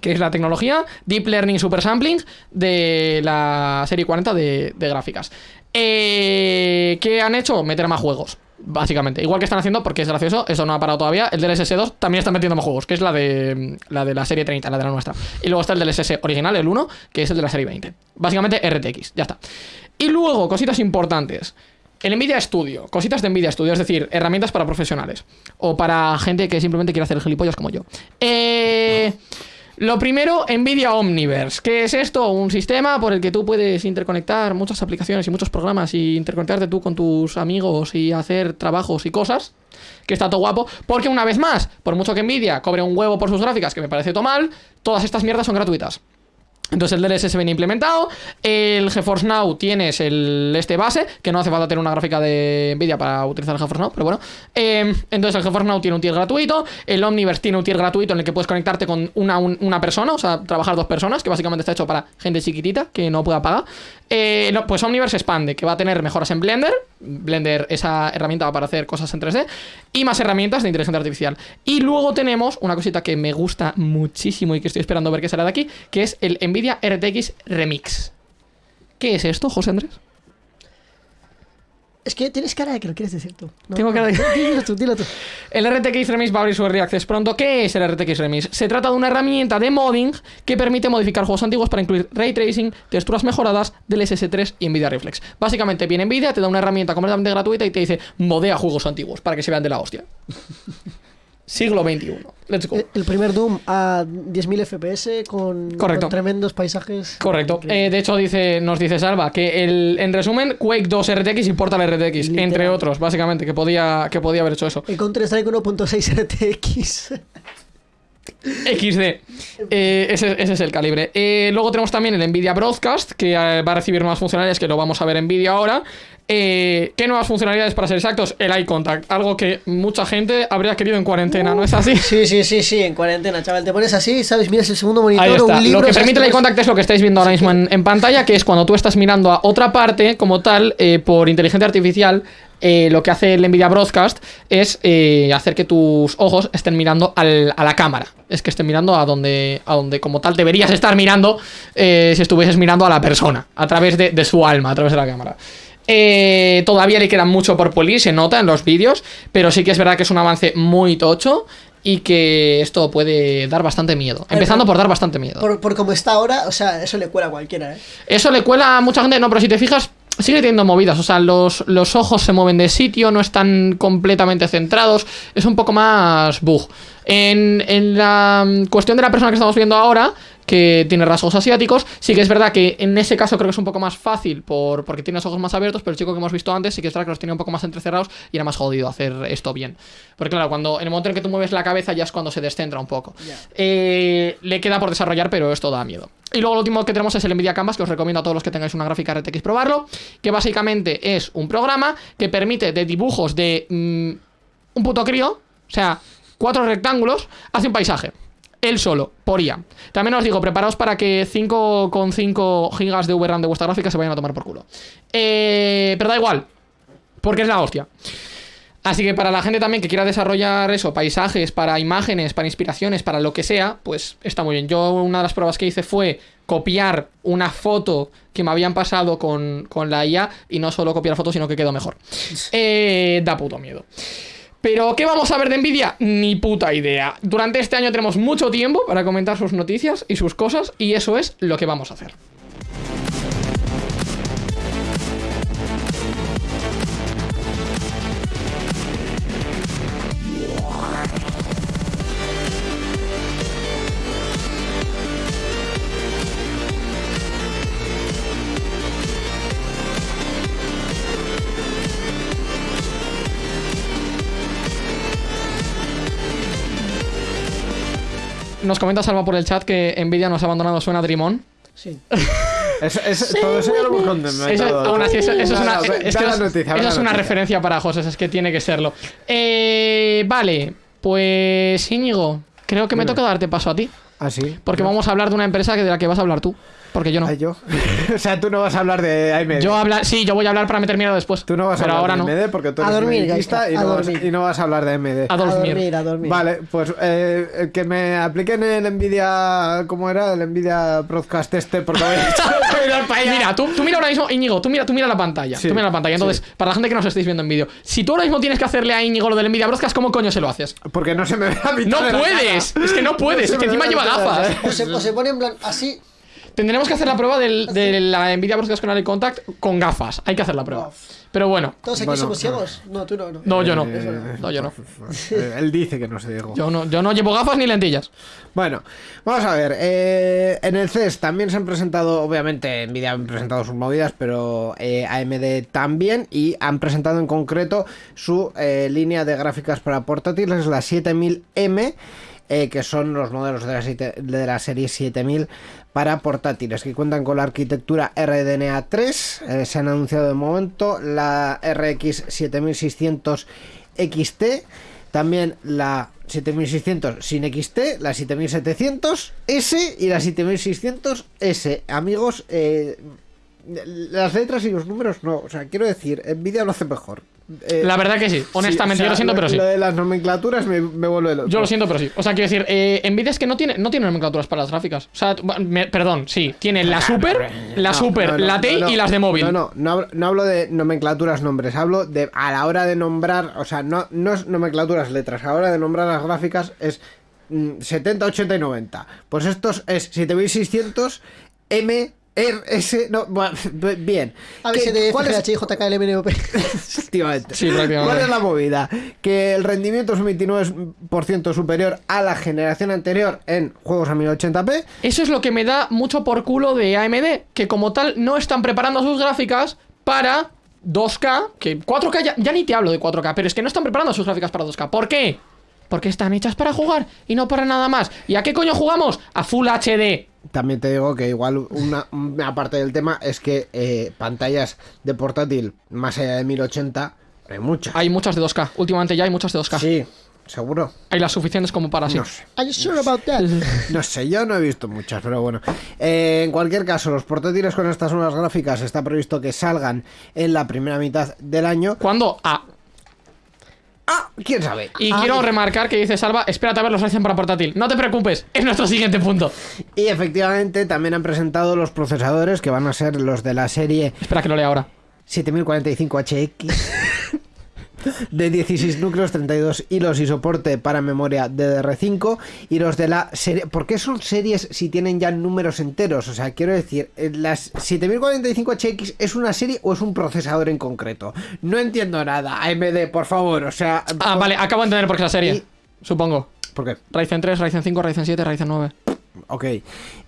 S2: que es la tecnología Deep Learning Super Sampling de la serie 40 de, gráficas. Eh, ¿Qué han hecho? Meter más juegos. Básicamente, igual que están haciendo, porque es gracioso, eso no ha parado todavía. El del SS2 también está metiendo más juegos, que es la de la de la serie 30, la de la nuestra. Y luego está el del SS original, el 1, que es el de la serie 20. Básicamente RTX, ya está. Y luego, cositas importantes. El Nvidia Studio, cositas de Nvidia Studio, es decir, herramientas para profesionales. O para gente que simplemente quiere hacer gilipollas como yo. Eh. Lo primero, Nvidia Omniverse. ¿Qué es esto? Un sistema por el que tú puedes interconectar muchas aplicaciones y muchos programas y interconectarte tú con tus amigos y hacer trabajos y cosas. Que está todo guapo. Porque una vez más, por mucho que Nvidia cobre un huevo por sus gráficas, que me parece todo mal, todas estas mierdas son gratuitas. Entonces el DLSS viene implementado, el GeForce Now tienes el este base, que no hace falta tener una gráfica de Nvidia para utilizar el GeForce Now, pero bueno. Eh, entonces el GeForce Now tiene un tier gratuito, el Omniverse tiene un tier gratuito en el que puedes conectarte con una, un- una persona, o sea, trabajar dos personas, que básicamente está hecho para gente chiquitita que no pueda pagar. Eh, pues Omniverse expande, que va a tener mejoras en Blender, Blender, esa herramienta para hacer cosas en 3D, y más herramientas de inteligencia artificial. Y luego tenemos una cosita que me gusta muchísimo y que estoy esperando ver qué sale de aquí, que es el Nvidia RTX Remix. ¿Qué es esto, José Andrés?
S3: Es que tienes cara de que lo quieres decir tú. No,
S2: Tengo cara de-
S3: Dilo tú, dilo tú.
S2: El RTX Remix va a abrir su Early Access pronto. ¿Qué es el RTX Remix? Se trata de una herramienta de modding que permite modificar juegos antiguos para incluir ray tracing, texturas mejoradas del SS3 y Nvidia Reflex. Básicamente viene Nvidia, te da una herramienta completamente gratuita y te dice modea juegos antiguos para que se vean de la hostia. Siglo XXI. Let's go.
S3: El primer Doom a 10.000 FPS con,
S2: Correcto.
S3: con tremendos paisajes.
S2: Correcto. Eh, de hecho, dice, nos dice Salva que el, en resumen, Quake 2 RTX y Portal RTX,
S3: Literal.
S2: entre otros, básicamente, que podía, que podía haber hecho eso.
S3: El Counter Strike 1.6 RTX.
S2: XD. Eh, ese, ese es el calibre. Eh, luego tenemos también el Nvidia Broadcast, que eh, va a recibir nuevas funcionalidades, que lo vamos a ver en vídeo ahora. Eh, ¿Qué nuevas funcionalidades para ser exactos? El eye contact, algo que mucha gente habría querido en cuarentena, ¿no es así?
S3: Sí, sí, sí, sí, en cuarentena, chaval. Te pones así, ¿sabes? Miras el segundo monitor
S2: Ahí
S3: o
S2: está.
S3: un libro.
S2: lo que permite el eye contact es lo que estáis viendo ahora mismo en, en pantalla, que es cuando tú estás mirando a otra parte, como tal, eh, por inteligencia artificial. eh, lo que hace el Nvidia Broadcast es eh, hacer que tus ojos estén mirando al- a la cámara. Es que estén mirando a donde, a donde como tal deberías estar mirando eh, si estuvieses mirando a la persona, a través de, de su alma, a través de la cámara. Eh, todavía le queda mucho por pulir, se nota en los vídeos, pero sí que es verdad que es un avance muy tocho y que esto puede dar bastante miedo.
S3: ver,
S2: Empezando
S3: pero-
S2: por dar bastante miedo.
S3: Por, por como está ahora, o sea, eso le cuela a cualquiera, ¿eh?
S2: Eso le cuela a mucha gente, no, pero si te fijas, sigue teniendo movidas. O sea, los, los ojos se mueven de sitio, no están completamente centrados. Es un poco más bug. En, en la mm, cuestión de la persona que estamos viendo ahora, que tiene rasgos asiáticos. Sí que es verdad que en ese caso creo que es un poco más fácil por, porque tiene los ojos más abiertos, pero el chico que hemos visto antes sí que es verdad que los tiene un poco más entrecerrados y era más jodido hacer esto bien. Porque claro, cuando en el momento en que tú mueves la cabeza ya es cuando se descentra un poco. Eh, le queda por desarrollar, pero esto da miedo. Y luego lo último que tenemos es el Nvidia Canvas, que os recomiendo a todos los que tengáis una gráfica RTX probarlo, que básicamente es un programa que permite de dibujos de mm, un puto crío, o sea, cuatro rectángulos, hace un paisaje. Él solo, por IA. También os digo, preparaos para que 5,5 gigas de VRAM de vuestra gráfica se vayan a tomar por culo. Eh, pero da igual, porque es la hostia. Así que para la gente también que quiera desarrollar eso, paisajes, para imágenes, para inspiraciones, para lo que sea, pues está muy bien. Yo una de las pruebas que hice fue copiar una foto que me habían pasado con, con la IA y no solo copiar fotos, sino que quedó mejor. (laughs) Eh, da puto miedo. Pero, ¿qué vamos a ver de Nvidia? Ni puta idea. Durante este año tenemos mucho tiempo para comentar sus noticias y sus cosas, y eso es lo que vamos a hacer. Nos comenta Salva por el chat que Nvidia nos ha abandonado, suena Drimon.
S5: Sí. (laughs)
S4: Es- es- todo eso ya lo hemos contado.
S2: Eso, aún así, eso, eso es una, es que es-
S4: noticia,
S2: eso referencia para José, es que tiene que serlo. Eh, vale, pues Íñigo, creo que me toca darte paso a ti.
S4: Ah, sí.
S2: Porque vamos a hablar de una empresa que de la que vas a hablar tú. Porque yo no.
S4: Ah, yo. (laughs) o sea, tú no vas a hablar de AMD.
S2: Yo hablar, sí, yo voy a hablar para meter miedo después.
S4: Tú no vas a hablar
S2: ahora
S4: de
S2: no.
S4: AMD porque tú
S3: A
S4: eres
S3: dormir,
S4: mediquista
S3: Gaisca,
S4: y,
S3: a
S4: no vas,
S3: dormir.
S4: y no vas a hablar de AMD.
S2: A
S3: A
S2: dormir.
S3: dormir, a dormir.
S4: Vale, pues eh, que me apliquen el Nvidia, ¿cómo era? El Nvidia Broadcast este porque (laughs)
S2: Mira, tú, tú mira ahora mismo, Íñigo, tú mira, tú mira la pantalla.
S4: Sí,
S2: tú mira la pantalla. Entonces, para la gente que nos estéis viendo en vídeo, si tú ahora mismo tienes que hacerle a Íñigo lo del Nvidia Broadcast, ¿cómo coño se lo haces?
S4: Porque no se me ve la mitad
S2: No
S4: de la
S2: puedes,
S4: cara.
S2: es que no puedes, es que encima lleva gafas.
S3: O se, o se pone en plan así.
S2: Tendremos que hacer la prueba del- de la Nvidia Broadcast con Eye Contact con gafas. Hay que hacer la prueba. Pero bueno,
S3: Todos aquí
S4: Bueno,
S3: somos ciegos. No, tú no. no.
S2: no, yo no.
S4: Eh,
S2: No, yo no.
S4: eh, (laughs) Él dice que no se dijo.
S2: Yo no, yo no llevo gafas ni lentillas.
S4: Bueno, vamos a ver. eh, en el CES también se han presentado, obviamente, Nvidia han presentado sus movidas, pero eh, AMD también. Y han presentado en concreto su eh, línea de gráficas para portátiles, la 7000M. eh, que son los modelos de la, siete- de la serie 7000 para portátiles que cuentan con la arquitectura RDNA 3 eh, se han anunciado de momento la RX 7600 XT también la 7600 sin XT, la 7700S y la 7600S. Amigos, eh, las letras y los números no. O sea, quiero decir, Nvidia lo hace mejor. Eh,
S2: La verdad que sí. Honestamente,
S4: sí, o sea,
S2: yo lo siento, pero sí.
S4: Lo de las nomenclaturas me, me vuelve loco.
S2: Yo lo siento, pero sí. O sea, quiero decir, eh, Nvidia es que no tiene, no tiene nomenclaturas para las gráficas. O sea, me- perdón, sí. Tiene la Super, la Super,
S4: no, no,
S2: la
S4: no.
S2: y las de móvil.
S4: No, no, no hablo, no hablo de nomenclaturas nombres, hablo de a la hora de nombrar, o sea, no, no es nomenclaturas letras, a la hora de nombrar las gráficas es mm, 70, 80 y 90. Pues estos es 7600 M R S no, bueno, (laughs) bien.
S3: A ver
S4: ¿Qué-
S3: si de
S4: ¿Cuál es, (laughs) efectivamente.
S2: Sí.
S4: ¿Cuál es la movida? Que el rendimiento es un 29% superior a la generación anterior en juegos a 1080p.
S2: Eso es lo que me da mucho por culo de AMD, que como tal no están preparando sus gráficas para 2K, que 4K ya, ya ni te hablo de 4K, pero es que no están preparando sus gráficas para 2K. ¿Por qué? Porque están hechas para jugar y no para nada más. ¿Y a qué coño jugamos? A Full HD.
S4: También te digo que igual una, una parte del tema es que eh, pantallas de portátil más allá de 1080 hay muchas.
S2: Hay muchas de 2K. Últimamente ya hay muchas de 2K.
S4: Sí, seguro.
S2: Hay las suficientes como para así.
S4: No sé.
S3: Are you sure about that?
S4: No sé, yo no he visto muchas, pero bueno. Eh, en cualquier caso, los portátiles con estas nuevas gráficas está previsto que salgan en la primera mitad del año.
S2: ¿Cuándo? Ah.
S4: Ah, quién sabe.
S2: Y quiero remarcar que dice Salva, espérate a ver los hacen para portátil. No te preocupes, es nuestro siguiente punto.
S4: Y efectivamente también han presentado los procesadores que van a ser los de la serie
S2: Espera que lo lea ahora.
S4: 7045HX (laughs) de 16 núcleos, 32 hilos y soporte para memoria DDR5 y los de la serie... ¿Por qué son series si tienen ya números enteros? O sea, quiero decir, eh, ¿las 7045HX es una serie o es un procesador en concreto? No entiendo nada. AMD, por favor, o sea...
S2: Ah,
S4: por-
S2: vale, acabo de entender por qué es la serie.
S4: Y-
S2: Supongo.
S4: ¿Por qué?
S2: Ryzen 3, Ryzen 5, Ryzen 7, Ryzen 9.
S4: Ok.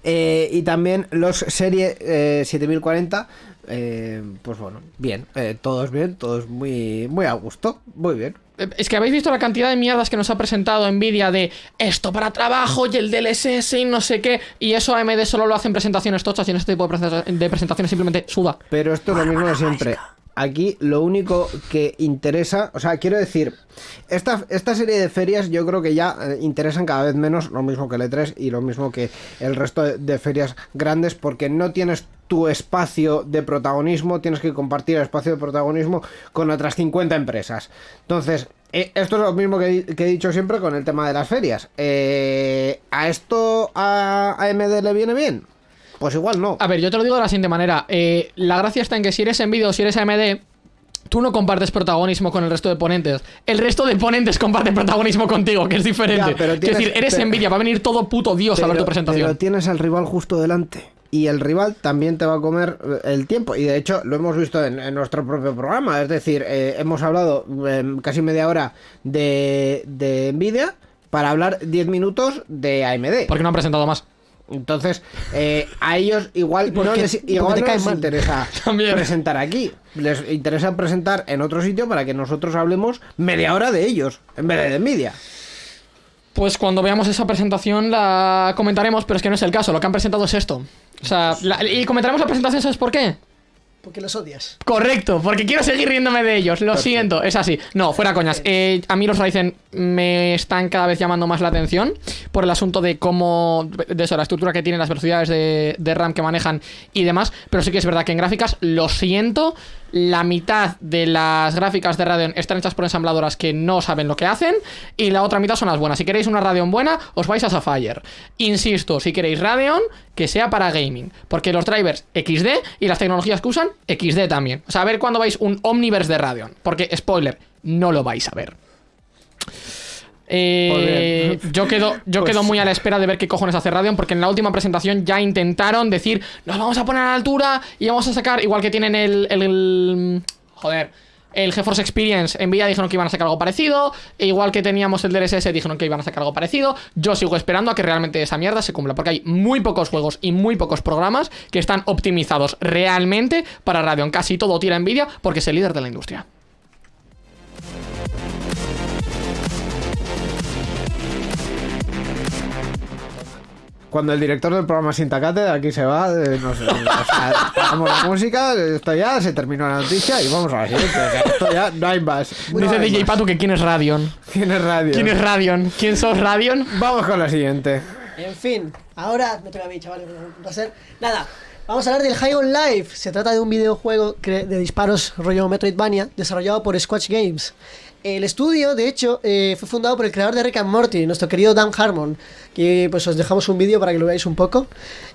S4: Eh, y también los serie eh, 7040. Eh, pues bueno, bien. eh, todos bien, todos muy, muy a gusto. Muy bien.
S2: Eh, Es que habéis visto la cantidad de mierdas que nos ha presentado Nvidia de esto para trabajo y el DLSS y no sé qué. Y eso AMD solo lo hace en presentaciones tochas y en este tipo de presenta- de presentaciones simplemente suda.
S4: Pero esto es lo mismo de siempre. Aquí lo único que interesa, o sea, quiero decir, esta, esta serie de ferias yo creo que ya eh, interesan cada vez menos, lo mismo que el E3 y lo mismo que el resto de, de ferias grandes, porque no tienes tu espacio de protagonismo, tienes que compartir el espacio de protagonismo con otras 50 empresas. Entonces, eh, esto es lo mismo que, he- que he dicho siempre con el tema de las ferias. Eh, ¿A esto a AMD le viene bien? Pues igual no.
S2: A ver, yo te lo digo de la siguiente manera. Eh, la gracia está en que si eres Nvidia o si eres AMD, tú no compartes protagonismo con el resto de ponentes. El resto de ponentes comparten protagonismo contigo, que es diferente.
S4: Ya, pero
S2: es decir, eres
S4: pero-
S2: Nvidia, va a venir todo puto Dios a ver tu presentación.
S4: pero tienes al rival justo delante. Y el rival también te va a comer eh, el tiempo. Y de hecho lo hemos visto en, en nuestro propio programa. Es decir, eh, hemos hablado eh, casi media hora de, de Nvidia para hablar 10 minutos de AMD.
S2: Porque no han presentado más.
S4: Entonces, eh, a ellos igual (laughs) no
S3: qué?
S4: les,
S3: ¿Y por
S4: igual no les interesa (laughs)
S2: También.
S4: presentar aquí. Les interesa presentar en otro sitio para que nosotros hablemos media hora de ellos, en vez de de Nvidia.
S2: Pues cuando veamos esa presentación la comentaremos, pero es que no es el caso. Lo que han presentado es esto. O sea, la- y comentaremos la presentación, ¿sabes por qué?
S3: Porque los odias.
S2: Correcto, porque quiero seguir riéndome de ellos, lo siento, es así. No, fuera coñas. Eh, a mí los Ryzen me están cada vez llamando más la atención por el asunto de cómo, de eso, la estructura que tienen, las velocidades de, de RAM que manejan y demás. Pero sí que es verdad que en gráficas, lo siento, la mitad de las gráficas de Radeon están hechas por ensambladoras que no saben lo que hacen y la otra mitad son las buenas. Si queréis una Radeon buena, os vais a Sapphire. Insisto, si queréis Radeon, que sea para gaming, porque los drivers XD y las tecnologías que usan XD también. O sea, a ver cuándo vais un Omniverse de Radeon, porque spoiler, no lo vais a ver. Eh, yo quedo, yo
S4: Pues-
S2: quedo muy a la espera de ver qué cojones hace Radeon, porque en la última presentación ya intentaron decir, nos vamos a poner a la altura y vamos a sacar, igual que tienen el, el- el- joder, el GeForce Experience, Nvidia dijeron que iban a sacar algo parecido, e igual que teníamos el DLSS dijeron que iban a sacar algo parecido, yo sigo esperando a que realmente esa mierda se cumpla, porque hay muy pocos juegos y muy pocos programas que están optimizados realmente para Radeon, casi todo tira Nvidia porque es el líder de la industria.
S4: Cuando el director del programa Sintacate de aquí se va, eh, no sé, o sea, paramos la música, esto ya se terminó la noticia y vamos a la siguiente. o sea, esto ya no hay más. No
S2: Dice
S4: hay
S2: DJ
S4: más.
S2: Patu que quién es Radeon.
S4: ¿Quién es radio?
S2: ¿Quién es Radeon? ¿Quién sos Radeon?
S4: Vamos con la siguiente.
S3: En fin, ahora me toca a mí, chavales. Un placer. Nada, vamos a hablar del High on Life. Se trata de un videojuego de disparos rollo Metroidvania desarrollado por Squatch Games. El estudio, de hecho, eh, fue fundado por el creador de Rick and Morty, nuestro querido Dan Harmon, que pues os dejamos un vídeo para que lo veáis un poco.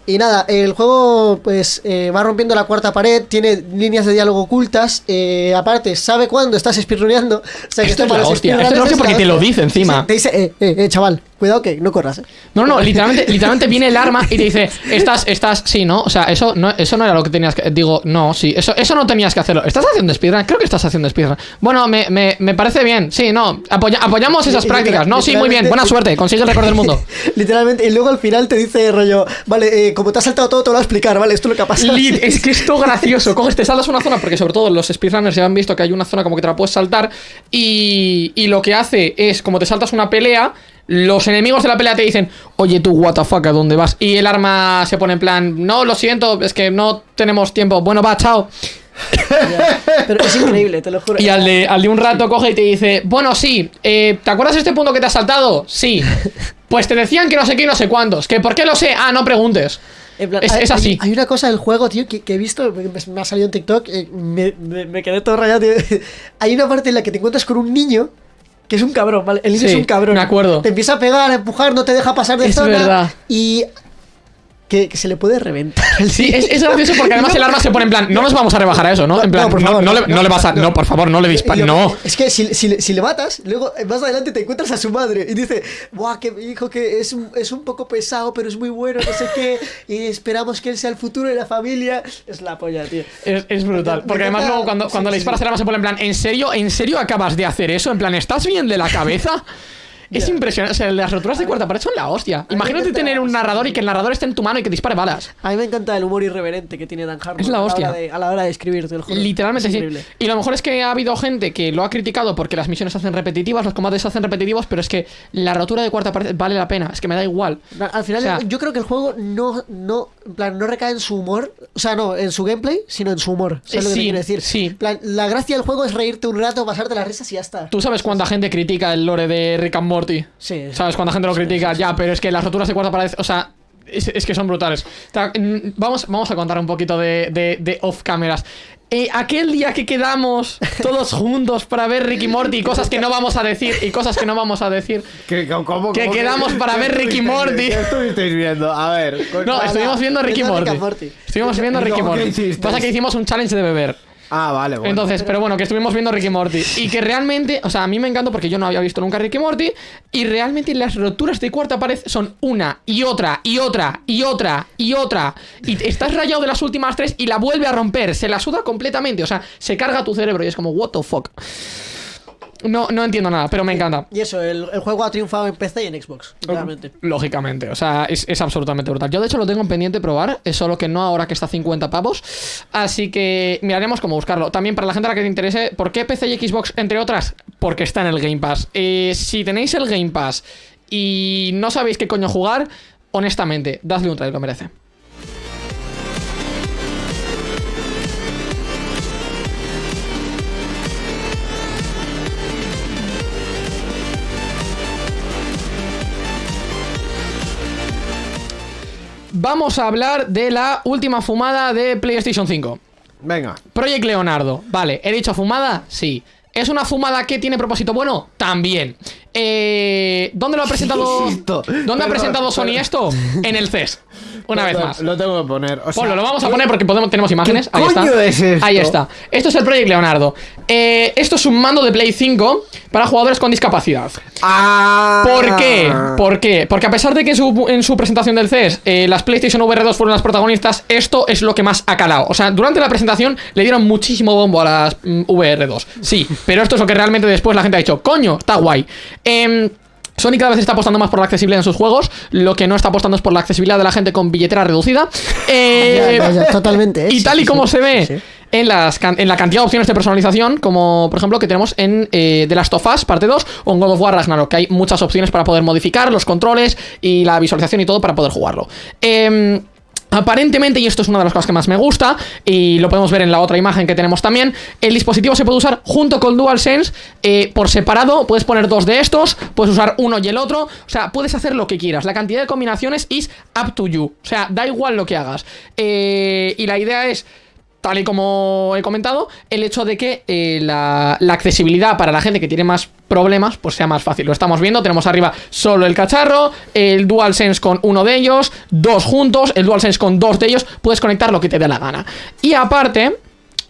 S3: Y nada, el juego pues eh, va rompiendo la cuarta pared, tiene líneas de diálogo ocultas, eh, aparte sabe cuándo estás speedruneando. (laughs) O sea,
S2: Esto es
S3: para
S2: la hostia, esto es la hostia
S3: es
S2: porque te lo dice encima.
S3: Sí, te dice, eh, eh, eh, chaval, cuidado que no corras, eh.
S2: No, no, (laughs) literalmente, literalmente viene el arma y te dice, estás, estás, sí, ¿no? O sea, eso no, eso no era lo que tenías que. Digo, no, sí, eso, eso no tenías que hacerlo. ¿Estás haciendo speedrun? Creo que estás haciendo speedrun. Bueno, me, me, me parece bien, sí, no. apoya- apoyamos esas prácticas. No, sí, muy bien, buena suerte, consigue el récord del mundo. (laughs)
S3: Literalmente, y luego al final te dice rollo, vale, eh, como te has saltado todo, te lo voy a explicar, ¿vale? Esto es lo que ha pasado.
S2: Lid, es que esto gracioso. (laughs) Coges, te saltas una zona, porque sobre todo los speedrunners ya han visto que hay una zona como que te la puedes saltar. Y, y lo que hace es, como te saltas una pelea, los enemigos de la pelea te dicen, oye tú, what the fuck, ¿a dónde vas? Y el arma se pone en plan, no, lo siento, es que no tenemos tiempo. Bueno, va, chao.
S3: Pero es increíble, te lo juro.
S2: Y al de, al de un rato coge y te dice, bueno, sí, eh, ¿te acuerdas de este punto que te has saltado? Sí. (laughs) Pues te decían que no sé qué y no sé cuántos. ¿Que por qué lo sé? Ah, no preguntes.
S3: En plan,
S2: es-
S3: hay,
S2: es así.
S3: Hay, hay una cosa del juego, tío, que, que he visto, me, me ha salido en TikTok, eh, me, me- me quedé todo rayado, tío. (laughs) Hay una parte en la que te encuentras con un niño que es un cabrón, ¿vale? El niño
S2: Sí,
S3: es un cabrón.
S2: me acuerdo.
S3: Te empieza a pegar, a empujar, no te deja pasar de
S2: Es
S3: zona.
S2: verdad.
S3: Y que, que se le puede reventar.
S2: Sí, es, es gracioso porque además el arma se pone en plan, no nos vamos a rebajar a eso, ¿no? En plan,
S3: No, por
S2: no,
S3: favor,
S2: no le,
S3: no,
S2: no le vas a. No, por favor, no le dispares. No.
S3: Es que si, si, si le matas, luego eh, más adelante te encuentras a su madre y dice, Buah, que mi hijo que es un, es un poco pesado, pero es muy bueno, no sé qué, y esperamos que él sea el futuro de la familia. Es la polla, tío.
S2: Es, es brutal. Porque además luego cuando,
S3: sí,
S2: cuando le disparas
S3: sí.
S2: el arma se pone en plan, ¿en serio? ¿En serio acabas de hacer eso? En plan, ¿estás bien de la cabeza? (laughs) Es impresionante. O sea, las roturas de cuarta pared son la hostia. Imagínate tener un narrador y que el narrador esté en tu mano y que dispare balas.
S5: A mí me encanta el humor irreverente que tiene Dan Harmon.
S2: Es la
S5: a
S2: hostia.
S5: hora de- A la hora de escribir, te lo juro.
S2: Literalmente
S5: Es
S2: sí. Y lo mejor es que ha habido gente que lo ha criticado porque las misiones se hacen repetitivas, los combates se hacen repetitivos, pero es que la rotura de cuarta pared vale la pena. Es que me da igual.
S3: Al final,
S2: O sea-
S3: yo creo que el juego no, no, en plan, no recae en su humor, o sea, no, en su gameplay, sino en su humor. ¿Sabes
S2: Eh,
S3: lo que te
S2: sí,
S3: quiero decir?
S2: sí.
S3: Plan, la gracia del juego es reírte un rato, pasarte las risas y ya está.
S2: ¿Tú sabes cuánta gente critica el lore de Rick and Morty?
S3: Sí.
S2: ¿Sabes cuánta gente lo critica? Ya, pero es que las roturas de cuarta pared, o sea, es, es que son brutales. Vamos, vamos a contar un poquito de, de- de off cameras. Eh, aquel día que quedamos todos (laughs) juntos para ver Ricky Morty y cosas que no vamos a decir y cosas que no vamos a decir. (laughs)
S4: ¿Qué- cómo-
S2: Que quedamos para
S4: qué
S2: ver Ricky Morty.
S4: ¿Qué estuvisteis viendo? A ver.
S2: No, estuvimos viendo Ricky Morty. Estuvimos viendo
S4: ¿Y
S2: Ricky
S4: qué
S2: Morty. Pasa que hicimos un challenge de beber.
S4: Ah, vale, bueno.
S2: Entonces, pero bueno, que estuvimos viendo Ricky Morty. Y que realmente, o sea, a mí me encantó porque yo no había visto nunca Ricky Morty. Y realmente las roturas de cuarta pared son una y otra y otra y otra y otra. Y estás rayado de las últimas tres y la vuelve a romper. Se la suda completamente. O sea, se carga tu cerebro y es como, what the fuck. No, no entiendo nada, pero me encanta.
S5: Y eso, el, el juego ha triunfado en PC y en Xbox, realmente.
S2: Lógicamente, o sea, es, es absolutamente brutal. Yo de hecho lo tengo en pendiente probar, es solo que no ahora que está a 50 pavos. Así que miraremos cómo buscarlo. También para la gente a la que te interese, ¿por qué PC y Xbox, entre otras? Porque está en el Game Pass. Eh, si tenéis el Game Pass y no sabéis qué coño jugar, honestamente, dadle un try, lo merece. Vamos a hablar de la última fumada de PlayStation 5.
S4: Venga.
S2: Project Leonardo. Vale, ¿he dicho fumada? Sí. ¿Es una fumada que tiene propósito bueno? También. Eh, ¿Dónde lo ha (laughs) presentado?
S4: Esto.
S2: ¿Dónde ha presentado Sony
S4: perdón.
S2: esto? En el CES. Una vez más.
S4: Lo tengo que poner. O sea,
S2: Ponlo, lo vamos a poner porque podemos, tenemos imágenes.
S4: ¿Qué
S2: Ahí está.
S4: es esto?
S2: Ahí está. Esto es el Project Leonardo. Eh, esto es un mando de Play 5 para jugadores con discapacidad.
S4: Ah.
S2: ¿Por qué? ¿Por qué? Porque a pesar de que en su, en su presentación del CES eh, las PlayStation VR 2 fueron las protagonistas, esto es lo que más ha calado. O sea, durante la presentación le dieron muchísimo bombo a las mm, VR 2. Sí, pero esto es lo que realmente después la gente ha dicho, coño, está guay. Em, Sony cada vez está apostando más por la accesibilidad en sus juegos. Lo que no está apostando es por la accesibilidad de la gente con billetera reducida. (laughs) Eh,
S3: Ya, ya, ya, totalmente. ¿eh?
S2: y tal y como se ve en, las, en la cantidad de opciones de personalización, como por ejemplo que tenemos en eh, The Last of Us, parte 2, o en God of War Ragnarok, que hay muchas opciones para poder modificar los controles y la visualización y todo para poder jugarlo. Em, Aparentemente, y esto es una de las cosas que más me gusta, y lo podemos ver en la otra imagen que tenemos también, el dispositivo se puede usar junto con DualSense eh, por separado, puedes poner dos de estos, puedes usar uno y el otro, o sea, puedes hacer lo que quieras, la cantidad de combinaciones is up to you, o sea, da igual lo que hagas. Eh, y la idea es tal y como he comentado, el hecho de que eh, la, accesibilidad para la gente que tiene más problemas, pues sea más fácil. Lo estamos viendo, tenemos arriba solo el cacharro, el DualSense con uno de ellos, dos juntos, el DualSense con dos de ellos, puedes conectar lo que te dé la gana. Y aparte...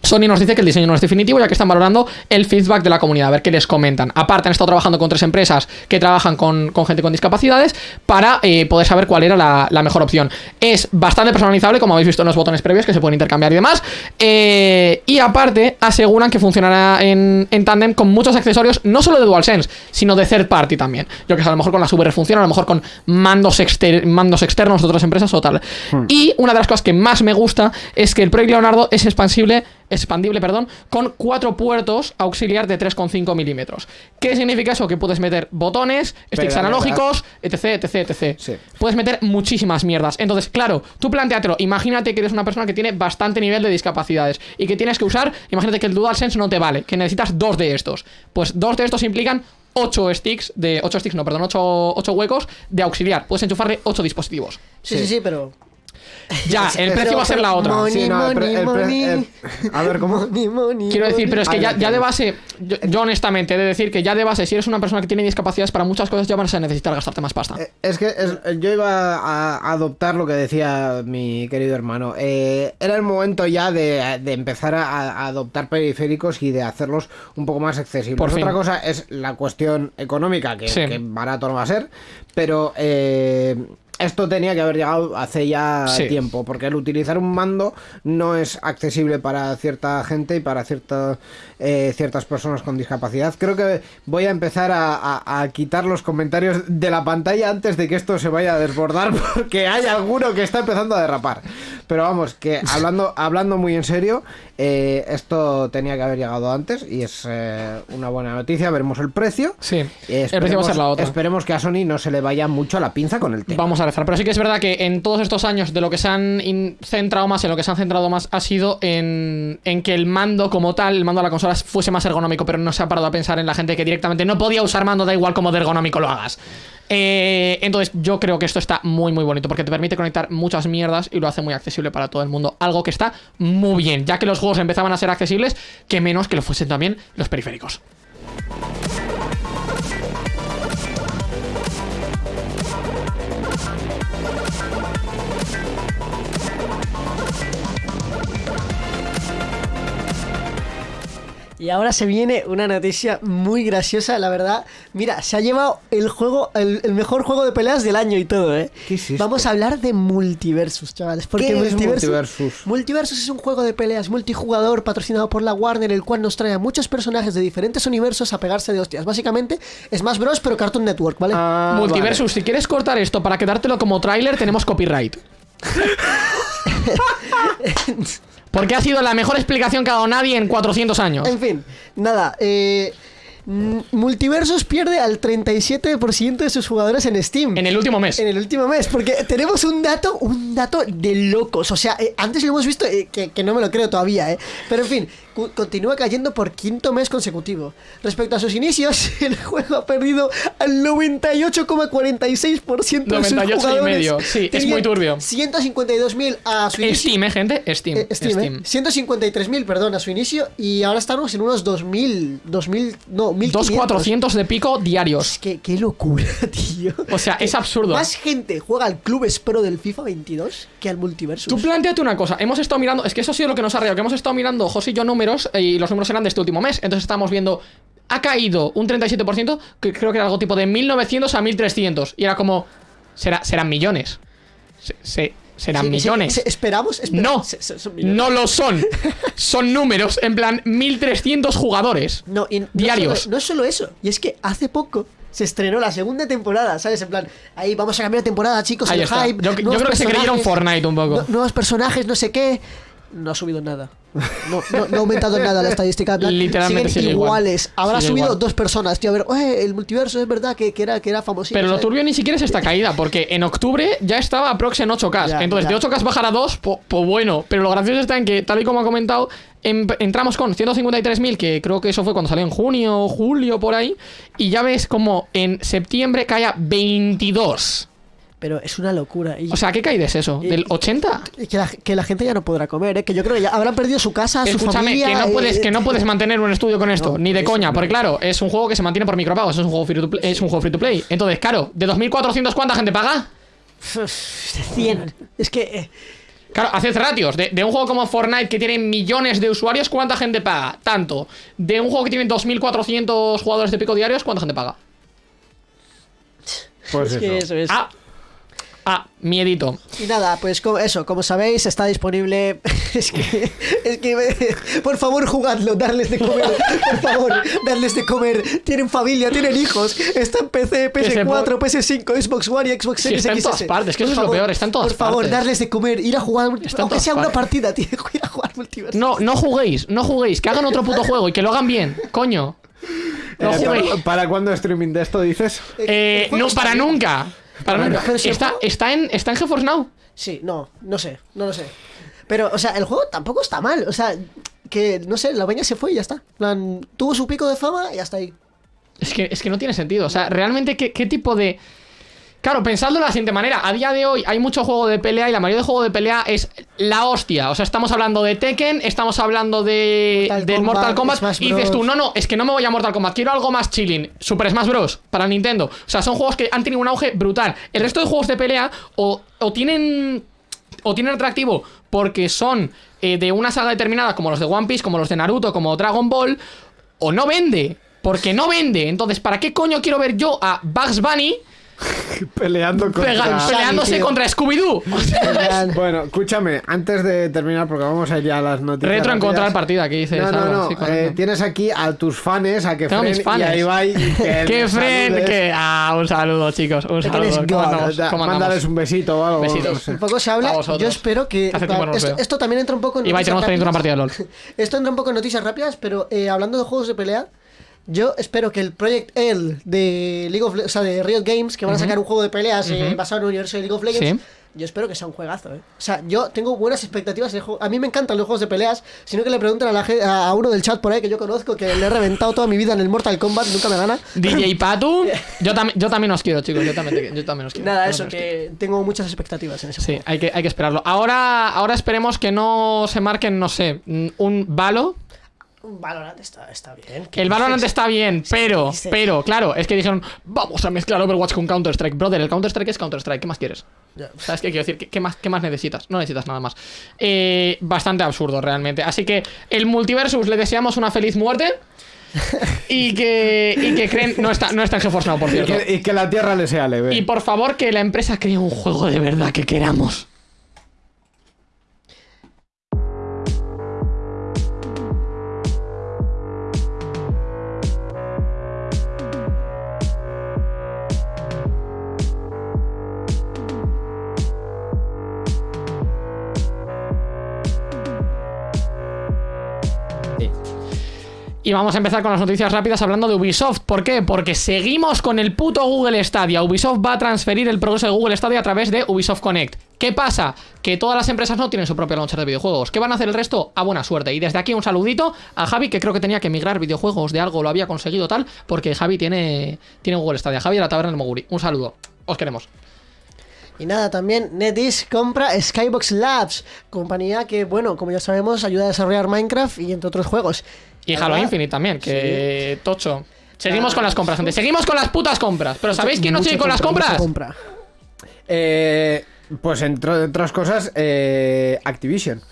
S2: Sony nos dice que el diseño no es definitivo, ya que están valorando el feedback de la comunidad, a ver qué les comentan. Aparte, han estado trabajando con tres empresas que trabajan con, con gente con discapacidades para eh, poder saber cuál era la, la mejor opción. Es bastante personalizable, como habéis visto en los botones previos, que se pueden intercambiar y demás. Eh, y aparte, aseguran que funcionará en, en tándem con muchos accesorios, no solo de DualSense, sino de third party también. Yo que sé, a lo mejor con las VR funciona, a lo mejor con mandos, exter- mandos externos de otras empresas o tal. Y una de las cosas que más me gusta es que el Project Leonardo es expansible expandible, perdón, con cuatro puertos auxiliar de 3,5 milímetros. ¿Qué significa eso? Que puedes meter botones, sticks
S4: Pero,
S2: analógicos, etc, etc, etc.
S4: Sí.
S2: Puedes meter muchísimas mierdas. Entonces, claro, tú planteatelo. Imagínate que eres una persona que tiene bastante nivel de discapacidades y que tienes que usar, imagínate que el DualSense no te vale, que necesitas dos de estos. Pues dos de estos implican 8 sticks de 8 sticks, no, perdón, 8, huecos de auxiliar. Puedes enchufarle 8 dispositivos.
S3: Sí, sí, sí, pero.
S2: Ya, el
S3: Pero-
S2: precio va a ser la otra.
S3: Money,
S4: Sí, no, el pre-
S3: money,
S4: el pre-
S3: money.
S4: el- a ver, ¿cómo?
S3: Money, money,
S2: Quiero decir, pero es que
S4: Ahí
S2: ya,
S4: lo
S2: ya de
S4: tienes.
S2: base, yo, yo honestamente he de decir que ya de base, si eres una persona que tiene discapacidades para muchas cosas, ya vas a necesitar gastarte más pasta.
S4: Eh, Es que es- yo iba a adoptar lo que decía mi querido hermano. Eh, era el momento ya de, de empezar a, a adoptar periféricos y de hacerlos un poco más accesibles.
S2: Por fin.
S4: Otra cosa es la cuestión económica, que,
S2: Sí.
S4: que barato no va a ser, pero eh, esto tenía que haber llegado hace ya
S2: Sí.
S4: tiempo, porque el utilizar un mando no es accesible para cierta gente y para cierta, eh, ciertas personas con discapacidad. Creo que voy a empezar a, a- a quitar los comentarios de la pantalla antes de que esto se vaya a desbordar, (laughs) porque hay alguno que está empezando a derrapar. Pero vamos, que hablando, hablando muy en serio, eh, esto tenía que haber llegado antes y es eh, una buena noticia. Veremos el precio.
S2: Sí, el precio va a ser la otra.
S4: Esperemos que a Sony no se le vaya mucho la pinza con el tema.
S2: Vamos a Pero sí que es verdad que en todos estos años de lo que se han centrado más, en lo que se han centrado más, ha sido en, en que el mando como tal, el mando de la consola fuese más ergonómico, pero no se ha parado a pensar en la gente que directamente no podía usar mando, da igual como de ergonómico lo hagas. Eh, entonces yo creo que esto está muy muy bonito porque te permite conectar muchas mierdas y lo hace muy accesible para todo el mundo. Algo que está muy bien, ya que los juegos empezaban a ser accesibles, que menos que lo fuesen también los periféricos.
S3: Y ahora se viene una noticia muy graciosa, la verdad. Mira, se ha llevado el juego, el, el mejor juego de peleas del año y todo, ¿eh?
S4: ¿Qué es esto?
S3: Vamos a hablar de Multiversus, chavales. Porque
S4: ¿Qué es
S3: Multiversus,
S4: Multiversus?
S3: Multiversus es un juego de peleas multijugador patrocinado por la Warner, el cual nos trae a muchos personajes de diferentes universos a pegarse de hostias. Básicamente, es más Bros, pero Cartoon Network, ¿vale?
S4: Ah,
S2: Multiversus, si quieres cortar esto para quedártelo como tráiler, tenemos copyright. (laughs) (laughs) Porque ha sido la mejor explicación que ha dado nadie en 400 años.
S3: En fin, nada, eh, mm, Multiversus pierde al 37% de sus jugadores en Steam.
S2: En el último mes.
S3: En el último mes, porque tenemos un dato, un dato de locos. O sea, eh, antes lo hemos visto, eh, que, que no me lo creo todavía, ¿eh? Pero en fin, continúa cayendo por quinto mes consecutivo. Respecto a sus inicios, (laughs) el juego ha perdido al 98,46% de sus
S2: 98 y
S3: jugadores.
S2: medio, sí, es muy turbio.
S3: 152.000 a su inicio.
S2: Steam, ¿eh, gente? Steam.
S3: Steam, ¿eh? 153.000, perdón, a su inicio. Y ahora estamos en unos 2.000, 2.000, no, 1.500.
S2: 2.400 de pico diarios.
S3: Qué, qué locura, (laughs) tío.
S2: O sea, es absurdo.
S3: Más gente juega al Club Espero del FIFA 22 que al Multiversus.
S2: Tú planteate una cosa, hemos estado mirando, es que eso ha sido lo que nos ha reído, que hemos estado mirando José y yo números eh, y los números eran de este último mes, entonces estamos viendo, ha caído un 37%, que creo que era algo tipo de 1900 a 1300, y era como, será, serán millones, Se- se- serán
S3: Sí,
S2: millones.
S3: sí, esperamos, espera-
S2: no, no lo son, (laughs) son números, en plan 1300 jugadores.
S3: No, y no
S2: Diarios.
S3: solo- no es solo eso, y es que hace poco se estrenó la segunda temporada, ¿sabes? En plan, ahí vamos a cambiar de temporada, chicos,
S2: Ahí
S3: el
S2: está.
S3: hype.
S2: Yo- yo creo que se creyeron Fortnite un poco.
S3: nu- nuevos personajes, no sé qué. No ha subido nada. No, no, no ha aumentado (laughs) nada la estadística. en plan,
S2: Literalmente
S3: siguen
S2: sigue igual.
S3: iguales. Habrá
S2: Sigue
S3: subido
S2: igual.
S3: dos personas, tío. A ver, el multiverso es verdad que, que era, que era famosito.
S2: Pero lo turbio ni siquiera es esta caída, porque en octubre ya estaba aprox en 8K.
S3: Ya,
S2: Entonces,
S3: ya.
S2: de 8K bajar a 2, pues bueno. Pero lo gracioso está en que, tal y como ha comentado, em- entramos con 153.000, que creo que eso fue cuando salió en junio julio, por ahí. Y ya ves como en septiembre cae a 22.
S3: Pero es una locura. Y,
S2: O sea, ¿qué caída es eso? ¿Del 80?
S3: y que, la, que la gente ya no podrá comer, ¿eh? Que yo creo que ya habrán perdido su casa, su
S2: Escúchame,
S3: familia.
S2: que no, puedes,
S3: eh,
S2: que no puedes mantener un estudio con esto,
S3: No,
S2: ni de
S3: eso
S2: coña,
S3: no.
S2: porque claro, es un juego que se mantiene por micropagos, es un juego free to play, es un juego free to play. Entonces, claro, de 2400 ¿cuánta gente paga?
S3: 100. Es que. eh,
S2: Claro, haced ratios. De, de un juego como Fortnite que tiene millones de usuarios, ¿cuánta gente paga? Tanto. De un juego que tiene 2.400 jugadores de pico diarios, ¿cuánta gente paga?
S4: Pues
S3: es que
S4: eso.
S3: eso es.
S2: Ah, ah, miedito.
S3: Y nada, pues eso, como sabéis, está disponible. (laughs) Es que, es que, por favor, jugadlo, darles de comer. Por favor, darles de comer. Tienen familia, tienen hijos. Está en PC,
S2: Que se
S3: PS4, PS5, Xbox One y Xbox
S2: Sí,
S3: Series
S2: está en todas partes, que
S3: Por
S2: eso es lo
S3: favor,
S2: peor, está en todas
S3: Por favor,
S2: partes.
S3: darles de comer, ir a jugar.
S2: Está
S3: Aunque sea una
S2: partes.
S3: partida, tío, (laughs) ir a jugar multiverso.
S2: No, no juguéis, no juguéis. Que hagan otro puto juego y que lo hagan bien, coño. (laughs) No
S4: Eh. ¿para, ¿Para cuándo streaming de esto dices?
S2: Eh,
S3: juego
S2: no, para nunca. Para
S3: pero si
S2: Está, está, en, está en GeForce Now.
S3: Sí, no, no sé, no lo sé. Pero, o sea, el juego tampoco está mal. O sea, que, no sé, la peña se fue y ya está. Plan, tuvo su pico de fama y hasta ahí.
S2: Es que, es que no tiene sentido. O sea, realmente, ¿qué, qué tipo de. Claro, pensadlo de la siguiente manera. A día de hoy hay mucho juego de pelea y la mayoría de juego de pelea es la hostia. O sea, estamos hablando de Tekken, estamos hablando de
S3: Mortal
S2: del
S3: Kombat,
S2: Mortal Kombat.
S3: Smash
S2: Y dices tú, no, no, es que no me voy a Mortal Kombat, quiero algo más chilling. Super Smash Bros. para Nintendo. O sea, son juegos que han tenido un auge brutal. El resto de juegos de pelea o, o tienen. O tienen atractivo porque son eh, de una saga determinada, como los de One Piece, como los de Naruto, como Dragon Ball, o no vende, porque no vende. Entonces, ¿para qué coño quiero ver yo a Bugs Bunny (laughs)
S4: Peleando contra...
S2: Pega- peleándose contra Scooby-Doo. (laughs)
S4: Bueno, escúchame, antes de terminar, porque vamos a ir ya a las noticias.
S2: Retro
S4: rápidas.
S2: encontrar partida, aquí dice
S4: No, no, no. Eh, tienes aquí a tus fans, a que
S2: Tengo mis
S4: y
S2: fans.
S4: a Ibai. y (laughs) que
S2: ¡Qué
S4: nos
S2: friend!
S4: saludes.
S2: Que... Ah, un saludo, chicos. Un
S3: Que eres
S2: saludo. ¿Cómo
S3: God.
S2: andamos?
S4: Da-
S2: ¿Cómo
S4: Mándales un besito o algo.
S2: Besitos.
S4: no sé.
S3: Un poco se habla.
S2: Vosotros.
S3: Yo espero que.
S2: Hace tiempo no los
S3: esto,
S2: veo.
S3: esto también entra un poco en
S2: Ibai,
S3: noticias
S2: tenemos pendiente una partida de LOL.
S3: Esto entra un poco en noticias rápidas, pero eh, hablando de juegos de pelea, yo espero que el Project L de League of Le- o sea, de Riot Games, que van a sacar un juego de peleas eh, basado en el universo de League of Legends, yo espero que sea un juegazo, ¿eh? O sea, yo tengo buenas expectativas juego. A mí me encantan los juegos de peleas, sino que le pregunten a, la, a uno del chat por ahí que yo conozco, que le he reventado toda mi vida en el Mortal Kombat, nunca me gana.
S2: DJ (laughs) Patu. Yo, tam- yo también os quiero, chicos. Yo también, yo también os quiero.
S3: Nada, eso,
S2: quiero.
S3: que tengo muchas expectativas en ese
S2: Sí,
S3: juego.
S2: hay que, hay que esperarlo. Ahora, ahora esperemos que no se marquen, no sé, un Valo.
S3: Un Valorant está, está bien.
S2: El Valorant está bien, pero, pero, claro, es que dijeron, vamos a mezclar Overwatch con Counter-Strike. Brother, el Counter-Strike es Counter-Strike, ¿qué más quieres?
S3: Ya.
S2: ¿Sabes qué quiero decir? ¿Qué, qué más, ¿Qué más necesitas? No necesitas nada más. Eh, bastante absurdo, realmente. Así que el Multiversus le deseamos una feliz muerte. (laughs) y que, y que creen. No está, no está en GeForce Now, por
S4: Y
S2: cierto.
S4: que, y que la tierra le sea leve.
S2: Y por favor, que la empresa cree un juego de verdad que queramos. Y vamos a empezar con las noticias rápidas hablando de Ubisoft. ¿Por qué? Porque seguimos con el puto Google Stadia. Ubisoft va a transferir el progreso de Google Stadia a través de Ubisoft Connect. ¿Qué pasa? Que todas las empresas no tienen su propio launcher de videojuegos. ¿Qué van a hacer el resto? A buena suerte. Y desde aquí un saludito a Javi, que creo que tenía que migrar videojuegos de algo, lo había conseguido tal, porque Javi tiene, tiene Google Stadia. Javi de la Taberna del Moguri. Un saludo. Os queremos.
S3: Y nada, también NetEase compra Skybox Labs, compañía que, bueno, como ya sabemos, ayuda a desarrollar Minecraft y entre otros juegos.
S2: Y Halo
S3: verdad,
S2: Infinite también, que tocho. Seguimos
S3: Ah,
S2: con las compras, gente. Seguimos con las putas compras. Pero ¿sabéis quién no sigue con las
S3: compra,
S2: compras?
S3: compra.
S4: Eh, pues entre otras cosas, eh, Activision.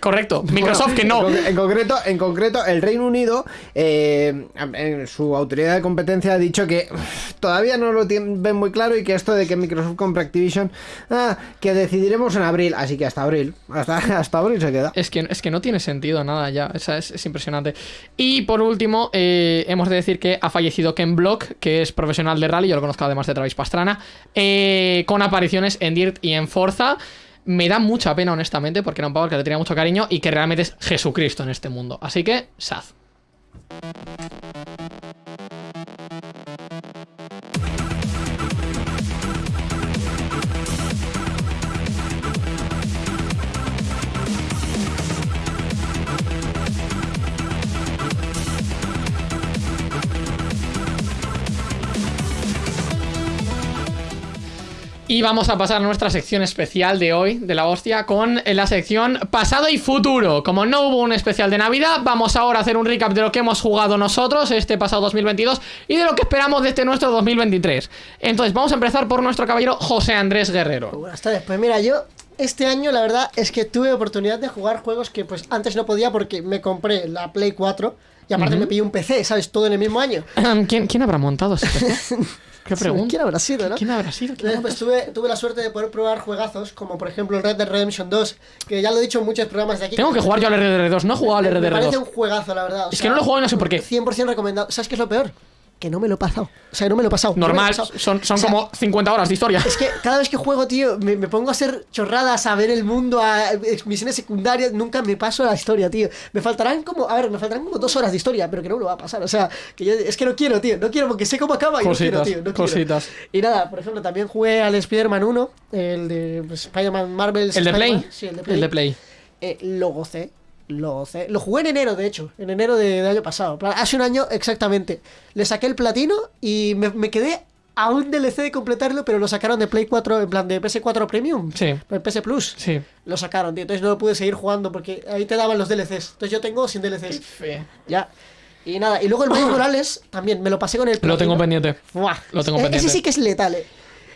S2: Correcto. Microsoft que
S4: En,
S2: no.
S4: en concreto, en concreto, el Reino Unido, eh, en su autoridad de competencia ha dicho que todavía no lo tienen ven muy claro y que esto de que Microsoft compre Activision, ah, que decidiremos en abril, así que hasta abril, hasta, (laughs) hasta abril se queda.
S2: Es que, es que no tiene sentido nada ya. Es, es impresionante. Y por último, eh, hemos de decir que ha fallecido Ken Block, que es profesional de rally. Yo lo conozco además de Travis Pastrana. con apariciones en Dirt y en Forza. Me da mucha pena, honestamente, porque era un pavo que le tenía mucho cariño y que realmente es Jesucristo en este mundo. Así que, sad. Y vamos a pasar a nuestra sección especial de hoy, de la hostia, con la sección pasado y futuro. Como no hubo un especial de Navidad, vamos ahora a hacer un recap de lo que hemos jugado nosotros este pasado 2022 y de lo que esperamos de este nuestro 2023. Entonces, vamos a empezar por nuestro caballero José Andrés Guerrero.
S3: Buenas tardes. Pues mira, yo este año la verdad es que tuve oportunidad de jugar juegos que pues antes no podía porque me compré la Play 4 y aparte me pillé un PC, ¿sabes? Todo en el mismo año. (laughs)
S2: ¿Quién, quién habrá montado ese PC? (laughs) ¿Qué pregunta?
S3: ¿Quién habrá sido, no?
S2: ¿Quién habrá sido? ¿Quién habrá
S3: pues tuve, tuve la suerte de poder probar juegazos como por ejemplo el Red Dead Redemption 2, que ya lo he dicho en muchos programas de aquí.
S2: Tengo que jugar yo al RDR2, no he jugado al
S3: Me parece
S2: RDR2.
S3: un juegazo, la verdad. o
S2: Es
S3: sea,
S2: que no lo he jugado y no sé por qué.
S3: 100% recomendado. ¿Sabes qué es lo peor? Que no me lo he pasado. O sea, no me lo he pasado. no he
S2: Normal,
S3: pasado.
S2: son, son
S3: O sea,
S2: como 50 horas de historia.
S3: Es que cada vez que juego, tío, me, me pongo a hacer chorradas, a ver el mundo, a eh, misiones secundarias, nunca me paso la historia, tío. Me faltarán como, a ver, me faltarán como dos horas de historia, pero que no me lo va a pasar. O sea, que yo, es que no quiero, tío, no quiero porque sé cómo acaba y
S2: Cositas,
S3: no quiero, tío. No
S2: cositas.
S3: Quiero. Y nada, por ejemplo, también jugué al Spider-Man 1, el de Spider-Man Marvel.
S2: ¿El de Play?
S3: Sí, el de Play.
S2: El de Play.
S3: Eh, lo gocé. Lo. Lo jugué en enero, de hecho. En enero de- año pasado. Hace un año exactamente. Le saqué el platino y me, me quedé a un DLC de completarlo, pero lo sacaron de Play 4, en plan de PS4 Premium.
S2: Sí.
S3: El PS Plus.
S2: Sí.
S3: Lo sacaron, tío. Entonces no lo pude seguir jugando porque ahí te daban los DLCs. Entonces yo tengo sin DLCs. Ya. Y nada. Y luego el Miles Morales también me lo pasé con el
S2: Lo
S3: platino.
S2: tengo pendiente.
S3: Buah.
S2: Lo tengo
S3: Eh,
S2: pendiente.
S3: Ese sí que es letal, eh.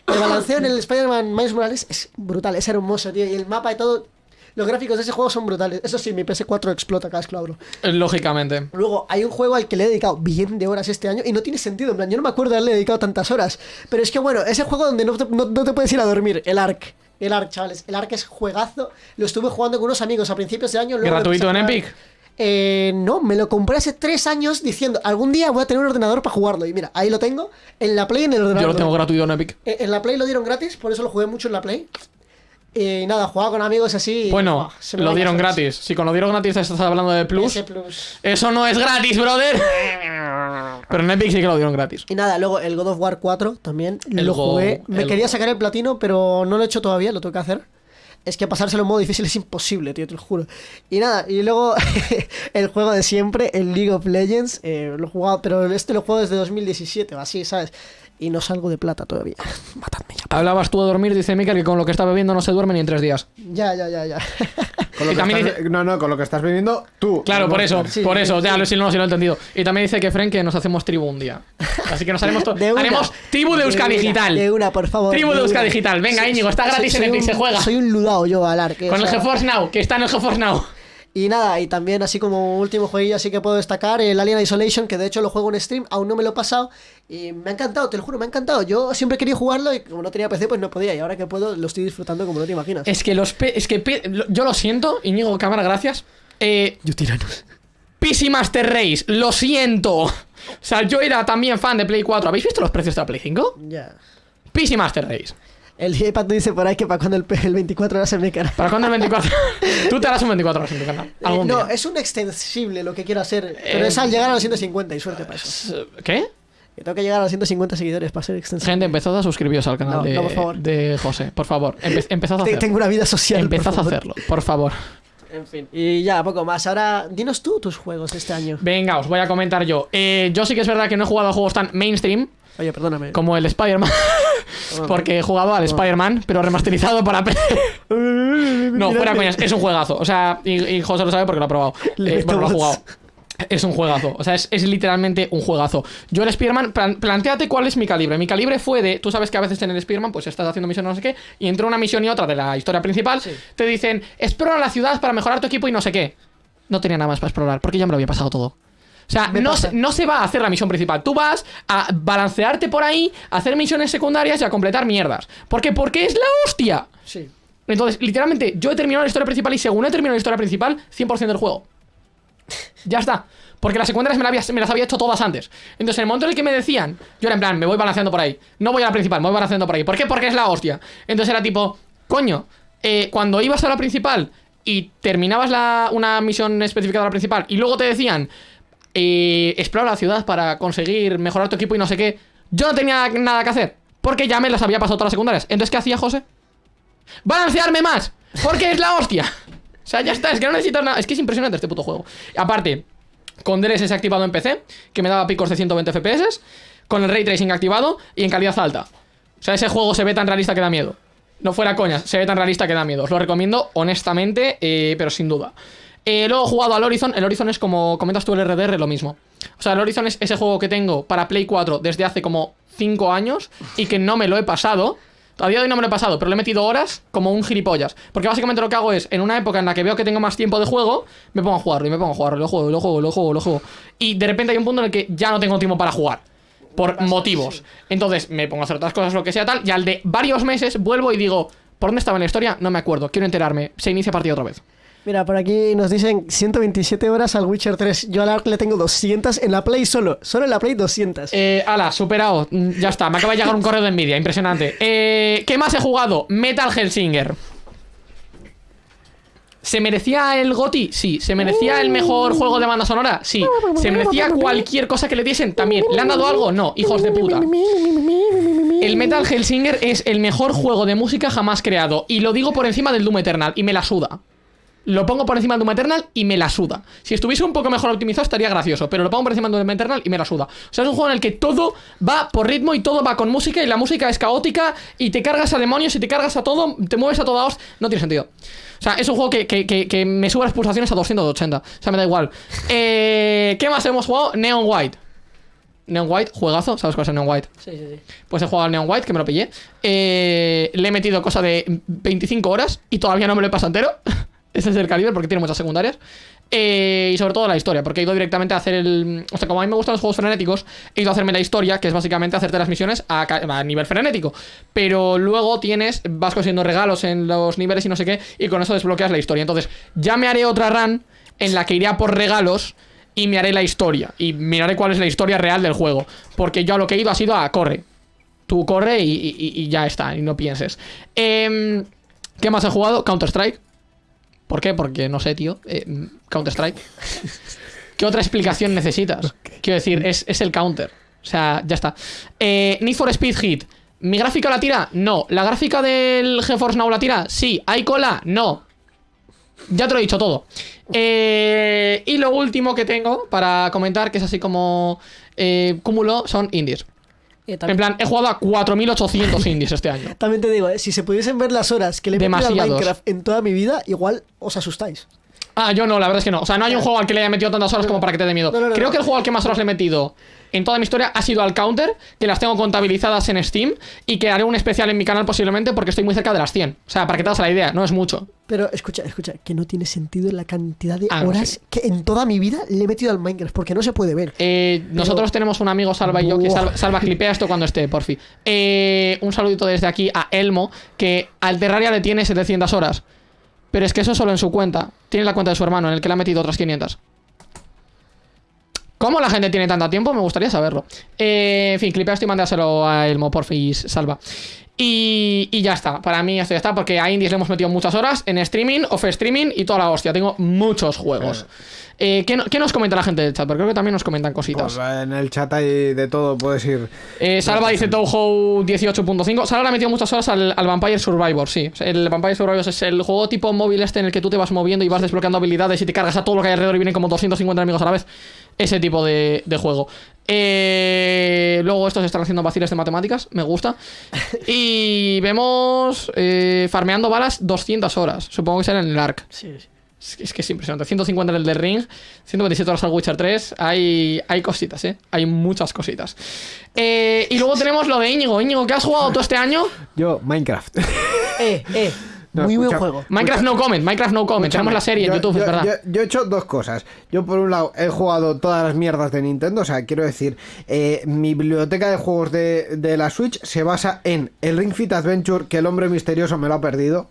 S3: El balanceo en el Spider-Man Miles Morales es brutal, es hermoso, tío. Y el mapa y todo. Los gráficos de ese juego son brutales. Eso sí, mi PS4 explota cada vez que lo abro.
S2: Eh, Lógicamente.
S3: Luego, hay un juego al que le he dedicado bien de horas este año y no tiene sentido. En plan, yo no me acuerdo de haberle dedicado tantas horas. Pero es que, bueno, ese juego donde no te, no- no te puedes ir a dormir, el Ark. El Ark, chavales. El Ark es juegazo. Lo estuve jugando con unos amigos a principios de año. luego
S2: ¿Gratuito en. Epic?
S3: Eh, no, me lo compré hace tres años diciendo, algún día voy a tener un ordenador para jugarlo. Y mira, ahí lo tengo, en la Play en el ordenador.
S2: Yo lo tengo gratuito en Epic.
S3: Eh, En la Play lo dieron gratis, por eso lo jugué mucho en la Play. Y nada, jugaba con amigos así. y,
S2: Bueno,
S3: me
S2: lo dieron gratis. Si con lo dieron gratis estás hablando de Plus, eso no es gratis, brother. Pero en Epic sí que lo dieron gratis.
S3: Y nada, luego el God of War 4 también
S2: El
S3: lo jugué. Me
S2: el
S3: quería sacar el platino, pero no lo he hecho todavía, lo tengo que hacer. Es que pasárselo en modo difícil es imposible, tío, te lo juro. Y nada, y luego (laughs) el juego de siempre, el League of Legends, eh, lo he jugado, pero este lo juego desde 2017 o así, ¿sabes? Y no salgo de plata todavía. (laughs) Matadme ya.
S2: Hablabas tú de dormir, dice Mikel, que con lo que está bebiendo no se duerme ni en tres días.
S3: Ya, ya, ya, ya. (laughs)
S4: Con lo
S2: Y
S4: que
S2: también
S4: estás- No, no, con lo que estás viviendo tú.
S2: Claro,
S4: no
S2: por eso.
S3: Sí,
S2: por eso,
S3: sí,
S2: ya
S3: sí.
S2: lo sí, no, sí lo he entendido. Y también dice que Fren que nos hacemos tribu un día. Así que nos haremos, to- (laughs)
S3: De una.
S2: haremos tribu de Euska
S3: una,
S2: Digital.
S3: De una, por favor.
S2: Tribu de. Euska Digital. Venga, Íñigo, está
S3: soy-
S2: gratis en Epic, se juega.
S3: Soy un ludao yo al arque.
S2: Con
S3: o
S2: el GeForce Now, que está en el GeForce Now.
S3: Y nada, y también así como último jueguillo así que puedo destacar el Alien Isolation, que de hecho lo juego en stream, aún no me lo he pasado y me ha encantado, te lo juro, me ha encantado. Yo siempre quería jugarlo y como no tenía PC pues no podía y ahora que puedo lo estoy disfrutando como no te imaginas.
S2: Es que los pe- es que yo lo siento, Íñigo Cámara, gracias. Eh,
S3: Yo tiranos.
S2: PC Master Race, lo siento. O sea, yo era también fan de Play 4. ¿Habéis visto los precios de la Play 5?
S3: Ya.
S2: PC Master Race.
S3: El iPad dice por ahí que para cuando el, el 24 horas se me cara.
S2: ¿Para cuándo el 24? (laughs) Tú te harás un 24 horas en tu canal. Algún
S3: no,
S2: día.
S3: es un extensible lo que quiero hacer, pero
S2: Eh,
S3: es al llegar a los 150 y suerte para eso.
S2: ¿Qué?
S3: Que tengo que llegar a los 150 seguidores para ser extensible.
S2: Gente, empezad a suscribiros al canal
S3: No,
S2: de,
S3: no, por favor.
S2: de José. Por favor, empe- (laughs) empezad a hacerlo.
S3: Tengo una vida social.
S2: Empezad a hacerlo, por favor.
S3: En fin. Y ya, poco más. Ahora, dinos tú tus juegos de este año.
S2: Venga, os voy a comentar yo. Eh, yo sí que es verdad que no he jugado a juegos tan mainstream
S3: Oye, perdóname.
S2: como el Spider-Man. Porque he jugado al Spider-Man, pero remasterizado para PC. No, fuera coñas, es un juegazo. O sea, y, y José lo sabe porque lo ha probado. Eh, bueno, lo ha jugado. Es un juegazo. O sea, es, es literalmente un juegazo. Yo el Spider-Man, plan- planteate cuál es mi calibre. Mi calibre fue de. Tú sabes que a veces en el Spider-Man, pues estás haciendo misiones no sé qué, y entre una misión y otra de la historia principal, te dicen, explora la ciudad para mejorar tu equipo y no sé qué. No tenía nada más para explorar, porque ya me lo había pasado todo. O sea, no no se va a hacer la misión principal. Tú vas a balancearte por ahí, a hacer misiones secundarias y a completar mierdas. ¿Por qué? Porque es la hostia.
S3: Sí.
S2: Entonces, literalmente, yo he terminado la historia principal y según he terminado la historia principal, 100% del juego. Ya está. Porque las secundarias me, la había- me las había hecho todas antes. Entonces, en el momento en el que me decían, yo era en plan, me voy balanceando por ahí. No voy a la principal, me voy balanceando por ahí. ¿Por qué? Porque es la hostia. Entonces era tipo, coño, eh, cuando ibas a la principal y terminabas la, una misión específica de la principal y luego te decían, eh, explora la ciudad para conseguir mejorar tu equipo y no sé qué, yo no tenía nada que hacer. Porque ya me las había pasado todas las secundarias. Entonces, ¿qué hacía José? balancearme más. Porque es la hostia. O sea, ya está, es que no necesitas nada. Es que es impresionante este puto juego. Aparte, con DLSS activado en PC, que me daba picos de 120 FPS, con el ray tracing activado y en calidad alta. O sea, ese juego se ve tan realista que da miedo. No fuera coña, se ve tan realista que da miedo. Os lo recomiendo honestamente, eh, pero sin duda. Eh, luego he jugado al Horizon. El Horizon es como comentas tú el RDR, lo mismo. O sea, el Horizon es ese juego que tengo para Play 4 desde hace como 5 años y que no me lo he pasado. A día de hoy no me lo he pasado, pero le he metido horas como un gilipollas. Porque básicamente lo que hago es, en una época en la que veo que tengo más tiempo de juego, me pongo a jugarlo y me pongo a jugarlo, lo juego, lo juego, lo juego, lo juego. Y de repente hay un punto en el que ya no tengo tiempo para jugar. Por motivos. Entonces me pongo a hacer otras cosas, lo que sea tal, y al de varios meses vuelvo y digo, ¿por dónde estaba en la historia? No me acuerdo, quiero enterarme. Se inicia partida otra vez.
S3: Mira, por aquí nos dicen 127 horas al Witcher 3. Yo al Ark le tengo 200 en la Play solo. Solo en la Play 200.
S2: Eh, ala, superado. Mm, Ya está, me acaba de llegar un correo de envidia, impresionante. Eh, ¿Qué más he jugado? Metal Hellsinger. ¿Se merecía el GOTI? Sí. ¿Se merecía el mejor juego de banda sonora? Sí. ¿Se merecía cualquier cosa que le diesen? También. ¿Le han dado algo? No, hijos de puta. El Metal Hellsinger es el mejor juego de música jamás creado. Y lo digo por encima del Doom Eternal. Y me la suda. Lo pongo por encima del Doom Eternal y me la suda. Si estuviese un poco mejor optimizado estaría gracioso, pero lo pongo por encima del Doom Eternal y me la suda. O sea, es un juego en el que todo va por ritmo y todo va con música y la música es caótica y te cargas a demonios y te cargas a todo, te mueves a toda host. No tiene sentido. O sea, es un juego que, que- que- que me sube las pulsaciones a 280. O sea, me da igual. (laughs) Eh, ¿Qué más hemos jugado? Neon White. Neon White, juegazo. ¿Sabes cuál es el Neon White?
S3: Sí, sí, sí.
S2: Pues he jugado al Neon White, que me lo pillé. Eh, le he metido cosa de 25 horas y todavía no me lo he pasado entero. (laughs) Ese es el calibre porque tiene muchas secundarias. Eh, y sobre todo la historia, porque he ido directamente a hacer el. O sea, como a mí me gustan los juegos frenéticos, he ido a hacerme la historia, que es básicamente hacerte las misiones a, a nivel frenético. Pero luego tienes, vas consiguiendo regalos en los niveles y no sé qué, y con eso desbloqueas la historia. Entonces, ya me haré otra run en la que iré a por regalos y me haré la historia. Y miraré cuál es la historia real del juego. Porque yo lo que he ido ha sido a corre. Tú corre y, ya está, y no pienses. Em, ¿Qué más he jugado? Counter-Strike. ¿Por qué? Porque no sé, tío. Eh, Counter-Strike. (laughs) ¿Qué otra explicación necesitas? Quiero decir, es, el counter. O sea, ya está. Eh, Need for Speed Hit. ¿Mi gráfica la tira? No. ¿La gráfica del GeForce Now la tira? Sí. ¿Hay cola? No. Ya te lo he dicho todo. Eh, y lo último que tengo para comentar, que es así como eh, cúmulo, son indies. Eh, en plan, he jugado a 4.800 indies este año. (laughs)
S5: También te digo, eh, si se pudiesen ver las horas que le he metido a Minecraft en toda mi vida, igual os asustáis.
S2: Ah, yo no, la verdad es que no. O sea, no hay un juego al que le haya metido tantas horas como para que te dé miedo. Creo que el juego al que más horas le he metido en toda mi historia ha sido al Counter, que las tengo contabilizadas en Steam y que haré un especial en mi canal posiblemente porque estoy muy cerca de las 100. O sea, para que te hagas la idea, no es mucho.
S5: Pero escucha, escucha, que no tiene sentido la cantidad de ah, horas que en toda mi vida le he metido al Minecraft, porque no se puede ver.
S2: Eh, nosotros tenemos un amigo, Salva y yo, que salva, clipea esto cuando esté, por fin. Eh, un saludito desde aquí a Elmo, que al Terraria le tiene 700 horas. Pero es que eso solo en su cuenta. Tiene la cuenta de su hermano, en el que le ha metido otras 500. ¿Cómo la gente tiene tanto tiempo? Me gustaría saberlo. Eh, en fin, clipea esto y mándaselo a Elmo, porfis, salva. Y, y, ya está, para mí esto ya está, porque a Indies le hemos metido muchas horas en streaming, off streaming y toda la hostia. Tengo muchos juegos. Eh, ¿qué, nos comenta la gente del chat? Porque creo que también nos comentan cositas.
S4: Pues en el chat hay de todo, puedes ir.
S2: Eh, Salva dice Touhou 18.5. Salva le ha metido muchas horas al, Vampire Survivor, sí. El Vampire Survivor es el juego tipo móvil este en el que tú te vas moviendo y vas desbloqueando habilidades y te cargas a todo lo que hay alrededor y vienen como 250 enemigos a la vez. Ese tipo de, juego. Eh, luego estos están haciendo vaciles de matemáticas, me gusta. (laughs) Y vemos farmeando balas 200 horas. Supongo que será en el ARC.
S5: Sí, sí.
S2: Es que es impresionante. 150 en el de Ring, 127 horas al Witcher 3. Hay, hay cositas, ¿eh? Hay muchas cositas. Eh, y luego tenemos lo de Íñigo. Íñigo, ¿qué has jugado todo este año?
S4: Yo, Minecraft.
S5: eh, eh. Muy buen juego.
S2: Minecraft no comment, Minecraft no comment. Tenemos la serie en YouTube, es verdad.
S4: Yo, he hecho dos cosas. Yo, por un lado, he jugado todas las mierdas de Nintendo. O sea, quiero decir, eh, mi biblioteca de juegos de, de la Switch se basa en el Ring Fit Adventure, que el hombre misterioso me lo ha perdido.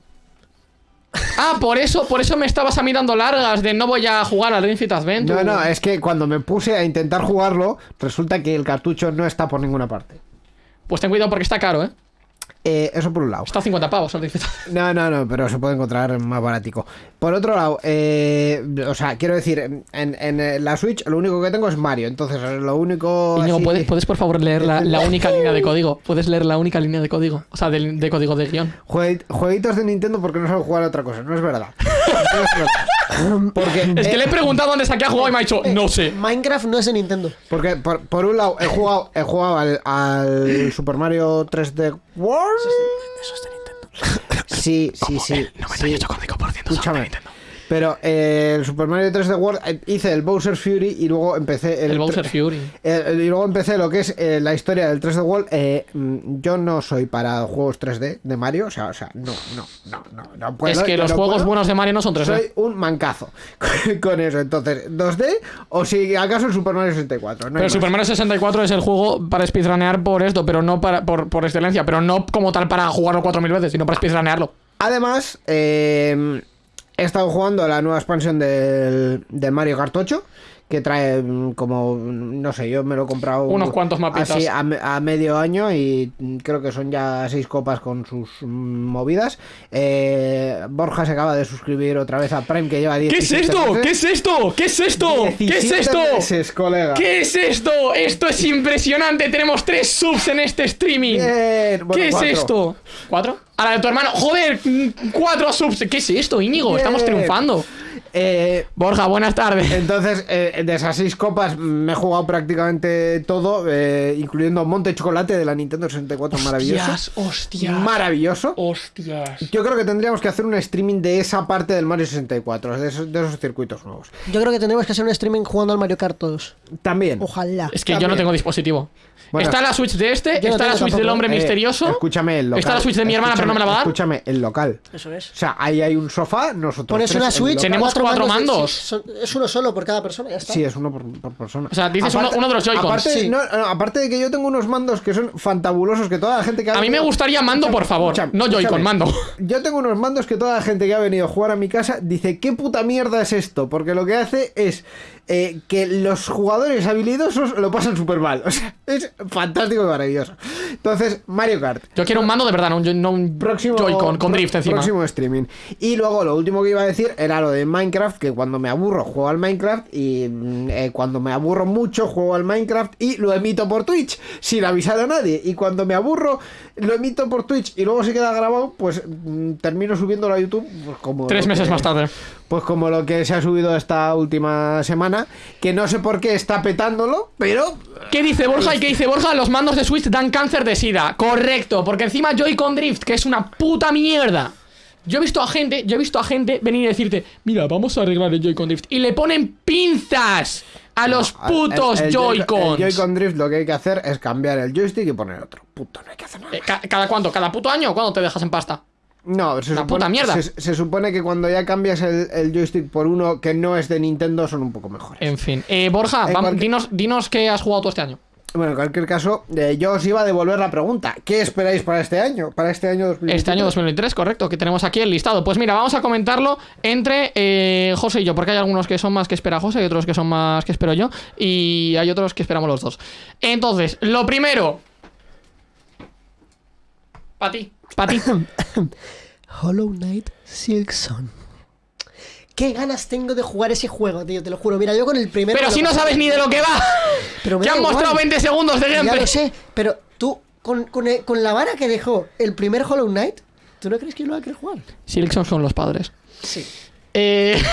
S2: Ah, por eso, por eso me estabas a mirando largas de no voy a jugar al Ring Fit Adventure.
S4: No, no, es que cuando me puse a intentar jugarlo, resulta que el cartucho no está por ninguna parte.
S2: Pues ten cuidado porque está caro, ¿eh?
S4: Eh, eso por un lado.
S2: Está a 50 pavos, (laughs)
S4: No, no, no, pero se puede encontrar más barático. Por otro lado, eh, o sea, quiero decir, en, en, la Switch lo único que tengo es Mario, entonces lo único...
S2: ¿puedes, ¿puedes por favor leer la, única (laughs) línea de código? ¿Puedes leer la única línea de código? O sea, de, código de guion.
S4: Jueguitos de Nintendo porque no sabe jugar a otra cosa, no es verdad.
S2: Porque, es que le he preguntado dónde saqué a jugar y me ha dicho, no sé.
S5: Minecraft no es de Nintendo.
S4: Porque, por, un lado, he jugado, he jugado al, Super Mario 3D World.
S5: Eso es de Nintendo.
S4: Sí, sí, sí.
S2: No me sí. por ciento
S4: Escúchame. Nintendo. Pero eh, el Super Mario 3D World eh, hice el Bowser Fury y luego empecé
S2: el, Bowser Fury. (laughs)
S4: y luego empecé lo que es eh, la historia del 3D World. Mm, yo no soy para juegos 3D de Mario, o sea, o sea, no, no, no, no, no puedo,
S2: Es que los juegos buenos de Mario no son 3D.
S4: Soy un mancazo (laughs) con eso. Entonces, 2D o si acaso el Super Mario 64.
S2: pero el Super Mario 64 es el juego para speedrunear por esto, pero no para, por, por excelencia, pero no como tal para jugarlo 4000 veces, sino para speedrunearlo.
S4: Además, eh, He estado jugando la nueva expansión del, del Mario Kart 8 que trae mm, como, no sé, yo me lo he comprado
S2: unos cuantos mapitas
S4: así a, medio año y creo que son ya seis copas con sus mm, movidas. Eh, Borja se acaba de suscribir otra vez a Prime que lleva 10
S2: ¿Qué es esto? ¿Qué es esto? ¿Qué es esto? ¿Qué es esto?
S4: colega.
S2: ¿Qué es esto? Esto es impresionante. Tenemos tres subs en este streaming. ¿Qué es esto? ¿Cuatro? A la de tu hermano. Joder, cuatro subs. ¿Qué es esto, Íñigo? Estamos triunfando.
S4: Eh,
S2: Borja, buenas tardes.
S4: entonces, eh, de esas seis copas me he jugado prácticamente todo, eh, incluyendo Monte Chocolate de la Nintendo 64, maravilloso.
S2: hostias.
S4: Maravilloso.
S2: Hostias.
S4: Yo creo que tendríamos que hacer un streaming de esa parte del Mario 64, de esos, de esos circuitos nuevos.
S3: Yo creo que tendremos que hacer un streaming jugando al Mario Kart todos.
S4: También.
S3: Ojalá.
S2: Es que yo no tengo dispositivo.
S4: Bueno.
S2: está la Switch de este, está la Switch del hombre
S4: Eh,
S2: misterioso.
S4: Escúchame, el local.
S2: Está la Switch de mi hermana, pero no me la va a dar.
S4: Escúchame, el local.
S3: Eso es.
S4: O sea, ahí hay un sofá, nosotros.
S3: Pones una Switch.
S2: Tenemos cuatro mandos.
S3: es uno solo por cada persona, ya está.
S4: Sí, es uno por, por persona.
S2: O sea, dices uno- uno de los Joy-Cons.
S4: Aparte,
S3: Sí.
S4: no, no, aparte de que yo tengo unos mandos que son fantabulosos, que toda la gente que ha
S2: A mí me gustaría mando, por favor.
S4: Escúchame,
S2: No Joy-Con, mando.
S4: Yo tengo unos mandos que toda la gente que ha venido a jugar a mi casa dice, ¿qué puta mierda es esto? Porque lo que hace es eh, que los jugadores habilidosos lo pasan súper mal. O sea, es fantástico y maravilloso. Entonces, Mario Kart.
S2: Yo quiero un mando de verdad, no un, no un
S4: Próximo,
S2: Joy-Con con drift encima.
S4: Próximo streaming. Y luego lo último que iba a decir era lo de Minecraft, que cuando me aburro juego al Minecraft y mm, eh, cuando me aburro mucho juego al Minecraft y lo emito por Twitch sin avisar a nadie. Y cuando me aburro lo emito por Twitch y luego se queda grabado, pues mm, termino subiéndolo a YouTube pues, como...
S2: Tres meses
S4: que-
S2: más tarde.
S4: Pues como lo que se ha subido esta última semana, que no sé por qué está petándolo, pero...
S2: ¿Qué dice Borja y qué dice Borja? Los mandos de Switch dan cáncer de sida. Correcto, porque encima Joy-Con Drift, que es una puta mierda. Yo he visto a gente, yo he visto a gente venir y decirte, mira, vamos a arreglar el Joy-Con Drift. Y le ponen pinzas a los putos Joy-Cons.
S4: El Joy-Con Drift lo que hay que hacer es cambiar el joystick y poner otro. Puto, no hay que hacer nada.
S2: Eh, ca- ¿Cada cuánto? ¿Cada puto año? ¿Cuándo te dejas en pasta?
S4: No, se supone,
S2: puta mierda.
S4: Se, se supone que cuando ya cambias el, el joystick por uno que no es de Nintendo son un poco mejores.
S2: En fin. Eh, Borja,
S4: cualquier-
S2: dinos, dinos qué has jugado tú este año.
S4: Bueno, en cualquier caso, eh, yo os iba a devolver la pregunta. ¿Qué esperáis para este año? Para este año 2023.
S2: Este año 2023, correcto, que tenemos aquí el listado. Pues mira, vamos a comentarlo entre eh, José y yo, porque hay algunos que son más que espera José y otros que son más que espero yo, y hay otros que esperamos los dos. Entonces, lo primero. Para ti, para ti. (coughs)
S3: Hollow Knight Silksong. Qué ganas tengo de jugar ese juego, tío, te lo juro. Mira, yo con el primero.
S2: Pero si no sabes ni de lo que va. (laughs)
S3: Pero
S2: han
S3: igual.
S2: mostrado 20 segundos de
S3: Ya
S2: gameplay.
S3: lo sé, pero tú, con, con, con la vara que dejó el primer Hollow Knight, ¿tú no crees que yo lo voy a querer jugar?
S2: Silksong son los padres.
S3: Sí.
S2: Eh, (laughs)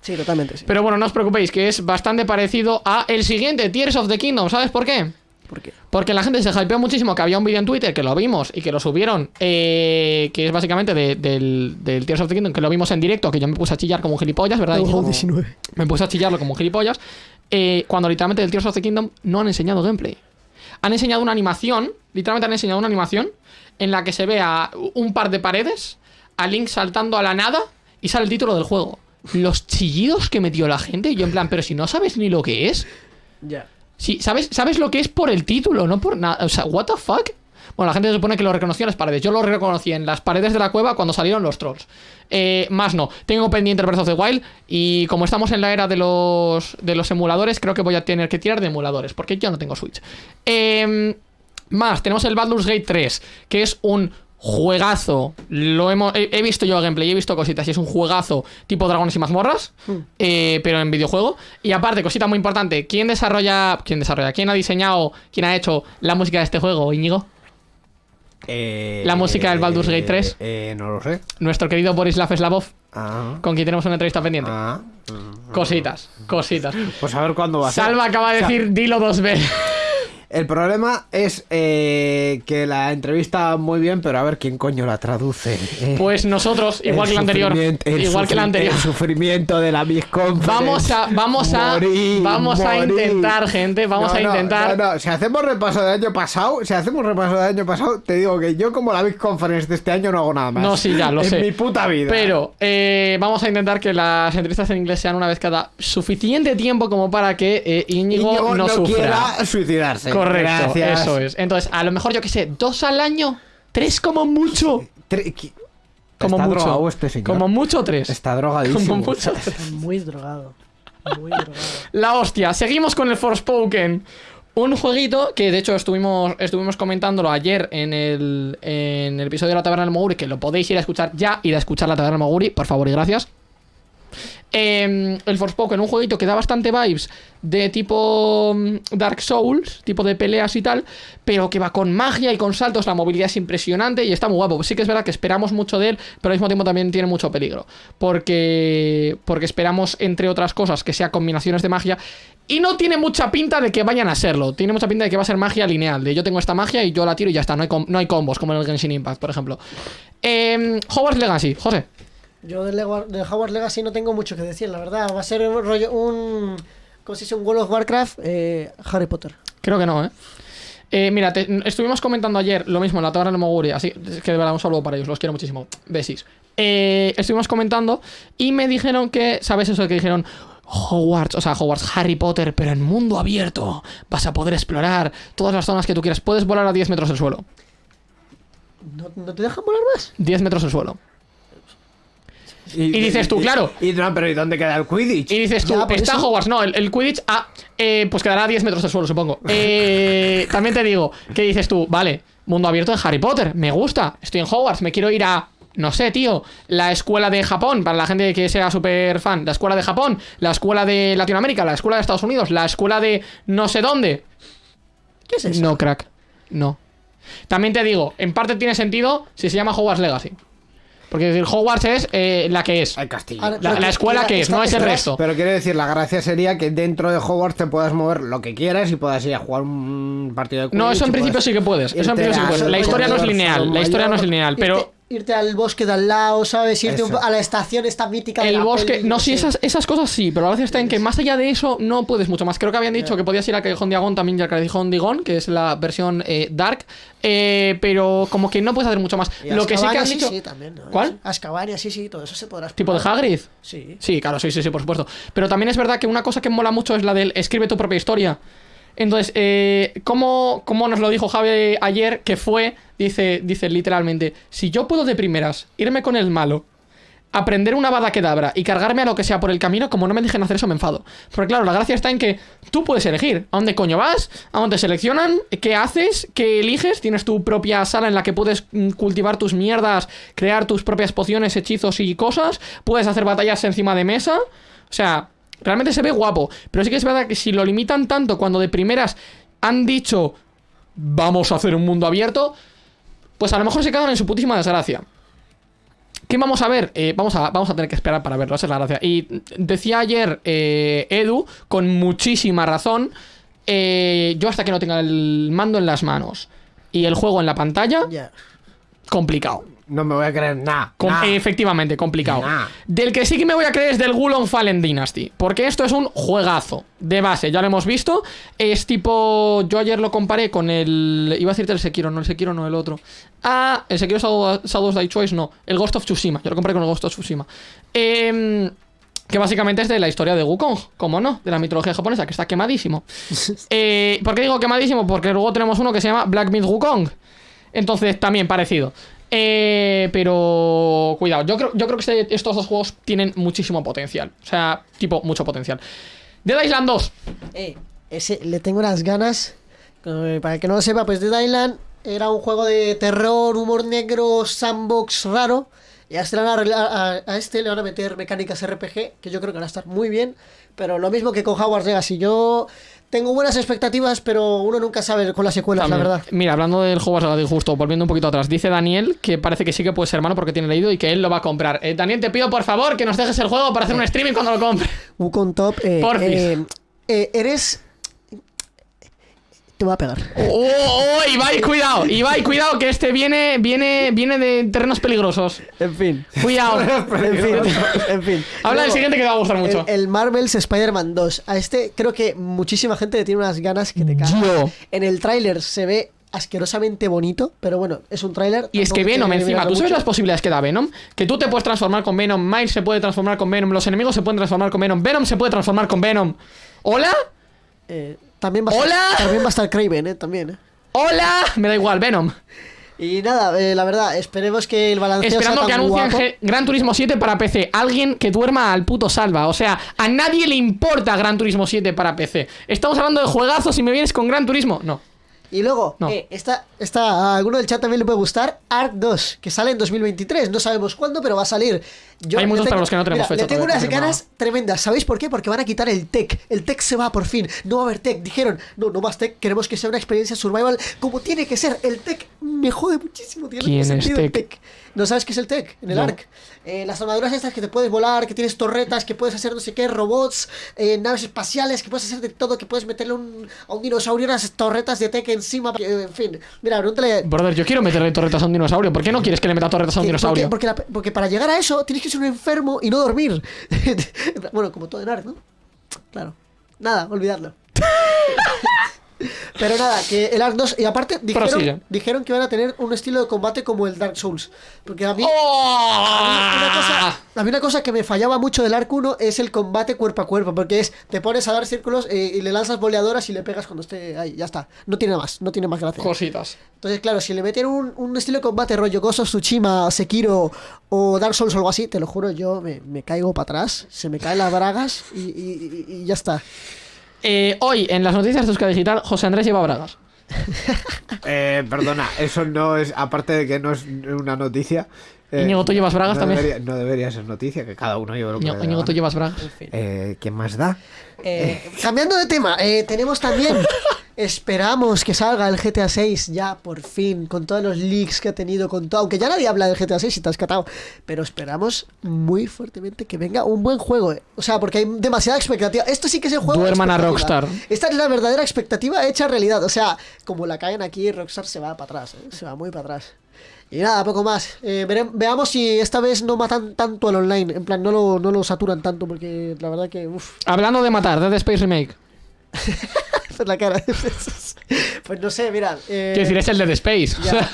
S3: Sí, totalmente, sí.
S2: pero bueno, no os preocupéis, que es bastante parecido a el siguiente, Tears of the Kingdom. ¿Sabes por qué?
S3: ¿Por qué?
S2: Porque la gente se hypeó muchísimo que había un vídeo en Twitter que lo vimos y que lo subieron, eh, que es básicamente de- del, del Tears of the Kingdom, que lo vimos en directo, que yo me puse a chillar como un gilipollas, ¿verdad?
S3: 19.
S2: Me puse a chillarlo como un gilipollas. eh, cuando literalmente del Tears of the Kingdom no han enseñado gameplay. Han enseñado una animación, literalmente han enseñado una animación en la que se ve a un par de paredes, a Link saltando a la nada y sale el título del juego. Los chillidos que metió la gente, y yo en plan, pero si no sabes ni lo que es.
S3: Ya.
S2: Sí, ¿sabes, sabes lo que es por el título, no por nada. O sea, ¿what the fuck? Bueno, la gente se supone que lo reconoció en las paredes. Yo lo reconocí en las paredes de la cueva cuando salieron los trolls. Eh, más no. Tengo pendiente el Breath of the Wild. Y como estamos en la era de los, de los emuladores, creo que voy a tener que tirar de emuladores. Porque yo no tengo Switch. Eh, más, tenemos el Baldur's Gate 3. Que es un juegazo. Lo hemos, he, he visto yo gameplay, he visto cositas. Y es un juegazo tipo Dragones y Mazmorras. eh, pero en videojuego. Y aparte, cosita muy importante. ¿Quién desarrolla. ¿Quién desarrolla? ¿Quién ha diseñado? ¿Quién ha hecho la música de este juego, Íñigo? La música del Baldur's Gate 3.
S4: Eh, no lo sé.
S2: Nuestro querido Borislav Slavov,
S4: Ah,
S2: con quien tenemos una entrevista pendiente.
S4: ah.
S2: Cositas, cositas.
S4: Pues a ver cuándo va a ser.
S2: Salva acaba de
S4: O sea,
S2: decir dilo dos veces.
S4: El problema es eh, que la entrevista va muy bien, pero a ver quién coño la traduce. eh. (laughs)
S2: Pues nosotros, igual que la anterior. Igual que la anterior.
S4: El sufrimiento de la Miss Conference.
S2: Vamos a, vamos a,
S4: Morir,
S2: vamos a intentar, gente. Vamos
S4: No,
S2: a intentar.
S4: No, no, si hacemos repaso del año pasado, si hacemos repaso del año pasado, te digo que yo como la Big Conference de este año no hago nada más.
S2: No, sí, ya, lo
S4: en
S2: sé.
S4: mi puta vida.
S2: Pero eh, vamos a intentar que las entrevistas en inglés sean una vez cada suficiente tiempo como para que eh, Íñigo,
S4: Íñigo
S2: no,
S4: no
S2: sufra.
S4: quiera suicidarse.
S2: Correcto,
S4: Gracias.
S2: eso es. Entonces, a lo mejor yo que sé, dos al año, tres como mucho.
S4: Tre- qui-
S2: Como
S4: Está
S2: mucho.
S4: drogado este señor.
S2: Como mucho tres.
S4: Está drogadísimo.
S2: Como mucho (laughs) tres.
S3: Muy drogado. Muy drogado.
S2: La hostia. Seguimos con el Forspoken. Un jueguito que de hecho estuvimos, estuvimos comentándolo ayer en el, en el episodio de la Taberna del Moguri, que lo podéis ir a escuchar ya, ir a escuchar la Taberna del Moguri, por favor y gracias. Eh, el Forspoken, un jueguito que da bastante vibes de tipo mm, Dark Souls, tipo de peleas y tal, pero que va con magia y con saltos, la movilidad es impresionante y está muy guapo. Sí que es verdad que esperamos mucho de él, pero al mismo tiempo también tiene mucho peligro, porque, porque esperamos, entre otras cosas, que sea combinaciones de magia y no tiene mucha pinta de que vayan a serlo. Tiene mucha pinta de que va a ser magia lineal. De yo tengo esta magia y yo la tiro y ya está. No hay, no hay combos como en el Genshin Impact, por ejemplo. Eh, Hogwarts Legacy, José.
S3: Yo de, de Hogwarts Legacy no tengo mucho que decir, la verdad. Va a ser un rollo, un... ¿Cómo se dice? Un World of Warcraft eh, Harry Potter.
S2: Creo que no, ¿eh? Eh, mira, estuvimos comentando ayer lo mismo en la Taberna de Moguri, así que de verdad un saludo para ellos, los quiero muchísimo. Besis. Eh, estuvimos comentando y me dijeron que, ¿sabes eso que dijeron? Hogwarts, o sea, Hogwarts, Harry Potter, pero en mundo abierto. Vas a poder explorar todas las zonas que tú quieras. Puedes volar a 10 metros del suelo.
S3: ¿No, ¿No, te dejan volar más?
S2: 10 metros del suelo. Y, dices tú, claro.
S4: Y, no, pero ¿y dónde queda el Quidditch?
S2: Y dices tú, está Hogwarts. No, el, Quidditch, ah, eh, pues quedará a 10 metros del suelo, supongo. (laughs) Eh, también te digo, que dices tú, vale, mundo abierto de Harry Potter, me gusta, estoy en Hogwarts, me quiero ir a no sé, tío, la escuela de Japón, para la gente que sea súper fan, la escuela de Japón, la escuela de Latinoamérica, la escuela de Estados Unidos, la escuela de no sé dónde.
S3: ¿Qué es eso?
S2: No, crack, no. También te digo, en parte tiene sentido si se llama Hogwarts Legacy. Porque decir, Hogwarts es eh, la que es.
S4: El castillo.
S2: La, escuela que es, no es el resto.
S4: Pero quiero decir, la gracia sería que dentro de Hogwarts te puedas mover lo que quieras y puedas ir a jugar un partido de
S2: No, eso en principio sí que puedes. Eso en principio sí que puedes. La historia no es lineal. La historia no es lineal, pero
S3: irte al bosque de al lado, ¿sabes? Irte a la estación esta mítica
S2: El bosque, no, sí, esas, esas cosas sí, pero a veces está en que más allá de eso no puedes mucho más. Creo que habían dicho que podías ir a Callejón Diagon también ya al Callejón Diagon, que es la versión eh, Dark, eh, pero como que no puedes hacer mucho más. Lo que sí que han dicho.
S3: Sí, también, ¿no?
S2: ¿Cuál?
S3: Ascabaria, sí, sí, todo eso se podrá.
S2: ¿Tipo de Hagrid?
S3: Sí.
S2: Sí, claro, sí, sí, sí, por supuesto. Pero también es verdad que una cosa que mola mucho es la del escribe tu propia historia. Entonces, eh, ¿cómo, nos lo dijo Javi ayer? Que fue, dice, dice literalmente, si yo puedo de primeras irme con el malo, aprender una bada quedabra y cargarme a lo que sea por el camino, como no me dejen hacer eso, me enfado. Porque claro, la gracia está en que tú puedes elegir a dónde coño vas, a dónde seleccionan, qué haces, qué eliges, tienes tu propia sala en la que puedes mm, cultivar tus mierdas, crear tus propias pociones, hechizos y cosas, puedes hacer batallas encima de mesa, o sea, Realmente se ve guapo. Pero sí que es verdad que si lo limitan tanto cuando de primeras han dicho vamos a hacer un mundo abierto, pues a lo mejor se quedan en su putísima desgracia. ¿Qué vamos a ver? Eh, vamos, a, vamos a tener que esperar para verlo, esa es la gracia. Y decía ayer eh, Edu, con muchísima razón, eh, yo hasta que no tenga el mando en las manos y el juego en la pantalla, complicado.
S4: No me voy a creer nada.
S2: Efectivamente, complicado. Del que sí que me voy a creer es del Gulon Fallen Dynasty. Porque esto es un juegazo. De base, ya lo hemos visto. Es tipo. Yo ayer lo comparé con el. Iba a decirte el Sekiro, no el Sekiro, no el otro. Ah, el Sekiro Shadows Die Choice, no. El Ghost of Tsushima. Yo lo comparé con el Ghost of Tsushima. Eh, que básicamente es de la historia de Wukong, como no, de la mitología japonesa, que está quemadísimo. (laughs) eh, ¿Por qué digo quemadísimo? Porque luego tenemos uno que se llama Black Myth Wukong. Entonces, también parecido. Eh, pero cuidado, yo creo, yo creo que este, estos dos juegos tienen muchísimo potencial. O sea, tipo, mucho potencial. Dead Island 2.
S3: Eh, ese le tengo unas ganas. Para que no lo sepa, pues Dead Island era un juego de terror, humor negro, sandbox raro. Y a este, a, a este le van a meter mecánicas RPG, que yo creo que van a estar muy bien. Pero lo mismo que con Hogwarts Legacy. Yo tengo buenas expectativas, pero uno nunca sabe con las secuelas, la verdad.
S2: Mira, hablando del juego justo, volviendo un poquito atrás, dice Daniel que parece que sí que puede ser hermano porque tiene leído y que él lo va a comprar. Eh, Daniel, te pido por favor que nos dejes el juego para hacer un streaming cuando lo compre.
S3: Wukong Top, eh,
S2: por
S3: eh, eh, eres te voy a pegar.
S2: ¡Oh, oh, Ibai, cuidado! Ibai, cuidado, que este viene, viene, viene de terrenos peligrosos.
S3: En fin.
S2: Cuidado. (laughs)
S3: en fin. En fin.
S2: Habla del siguiente que te va a gustar mucho.
S3: El, Marvel's Spider-Man 2. A este creo que muchísima gente le tiene unas ganas que te cagan. En el tráiler se ve asquerosamente bonito, pero bueno, es un tráiler.
S2: Y es que Venom encima, ¿tú sabes las posibilidades que da Venom? Que tú te puedes transformar con Venom, Miles se puede transformar con Venom, los enemigos se pueden transformar con Venom, Venom se puede transformar con Venom. ¿Hola?
S3: Eh, también va a
S2: ¡Hola!
S3: Estar, también va a estar Craven, ¿eh? También, ¿eh?
S2: ¡Hola! Me da igual, Venom.
S3: Y nada, eh, la verdad, esperemos que el balance
S2: Esperando
S3: sea
S2: que anuncien Gran Turismo 7 para PC. Alguien que duerma al puto salva. O sea, a nadie le importa Gran Turismo 7 para PC. Estamos hablando de juegazos y me vienes con Gran Turismo. No.
S3: Y luego,
S2: No.
S3: eh, está, está, a alguno del chat también le puede gustar Ark 2, que sale en 2023. No sabemos cuándo, pero va a salir. Yo
S2: Hay muchos
S3: tengo-
S2: para los que no tenemos
S3: mira,
S2: fecha
S3: Le tengo unas ganas tremendas. ¿Sabéis por qué? Porque van a quitar el tech. El tech se va por fin. No va a haber tech. Dijeron, no, no más tech. Queremos que sea una experiencia survival como tiene que ser. El tech me jode muchísimo. Tiene
S2: ¿Quién es tech?
S3: ¿No sabes qué es el tech? En el
S2: No.
S3: Ark. Eh, las armaduras estas que te puedes volar, que tienes torretas, que puedes hacer no sé qué, robots, eh, naves espaciales, que puedes hacer de todo, que puedes meterle un- a un dinosaurio unas torretas de tech encima. que, en fin, mira, pregúntale.
S2: Brother, yo quiero meterle torretas a un dinosaurio. ¿Por qué no quieres que le meta torretas a un
S3: que-
S2: dinosaurio?
S3: Porque, porque, la- porque para llegar a eso tienes que ser un enfermo y no dormir. (laughs) bueno, como todo en Ark, ¿no? Claro. Nada, olvidarlo. (laughs) Pero nada, que el Ark 2. Y aparte, dijeron, dijeron que van a tener un estilo de combate como el Dark Souls. Porque a mí.
S2: ¡Oh!
S3: A mí una, cosa, a mí una cosa que me fallaba mucho del Ark 1 es el combate cuerpo a cuerpo, porque es, te pones a dar círculos eh, y le lanzas boleadoras y le pegas cuando esté ahí, ya está. No tiene más, no tiene más gracia.
S2: Cositas.
S3: Entonces, claro, si le meten un, un estilo de combate rollo Ghost of Tsushima, Sekiro o Dark Souls o algo así, te lo juro, yo me, me caigo para atrás, se me caen las bragas y- y ya está.
S2: Eh, hoy, en las noticias de Euska Digital, José Andrés lleva bragas.
S4: Eh, perdona, eso no es, aparte de que no es una noticia. Eh,
S2: Íñigo, ¿tú llevas bragas
S4: no
S2: también?
S4: Debería, no debería ser noticia, que cada uno lleve lo que
S2: Íñigo, Íñigo, tú llevas bragas.
S4: Eh, ¿Quién más da?
S3: Eh, cambiando de tema, eh, tenemos también. (laughs) Esperamos que salga el GTA 6 ya por fin, con todos los leaks que ha tenido, con todo. Aunque ya nadie habla del GTA 6 y te has catado. Pero esperamos muy fuertemente que venga un buen juego. eh. O sea, porque hay demasiada expectativa. Esto sí que es el juego. de
S2: Duerman a. Rockstar.
S3: Esta es la verdadera expectativa hecha realidad. O sea, como la caen aquí, Rockstar se va para atrás. eh, Se va muy para atrás. Y nada, poco más. Eh, vere- veamos si esta vez no matan tanto al online. En plan, no lo, no lo saturan tanto, porque la verdad que. Uf.
S2: Hablando de matar, Dead Space Remake. (laughs)
S3: Hacer (laughs) la cara. pues no sé, mira. eh,
S2: Quiero decir, es el Dead Space. O
S3: ya.
S2: sea,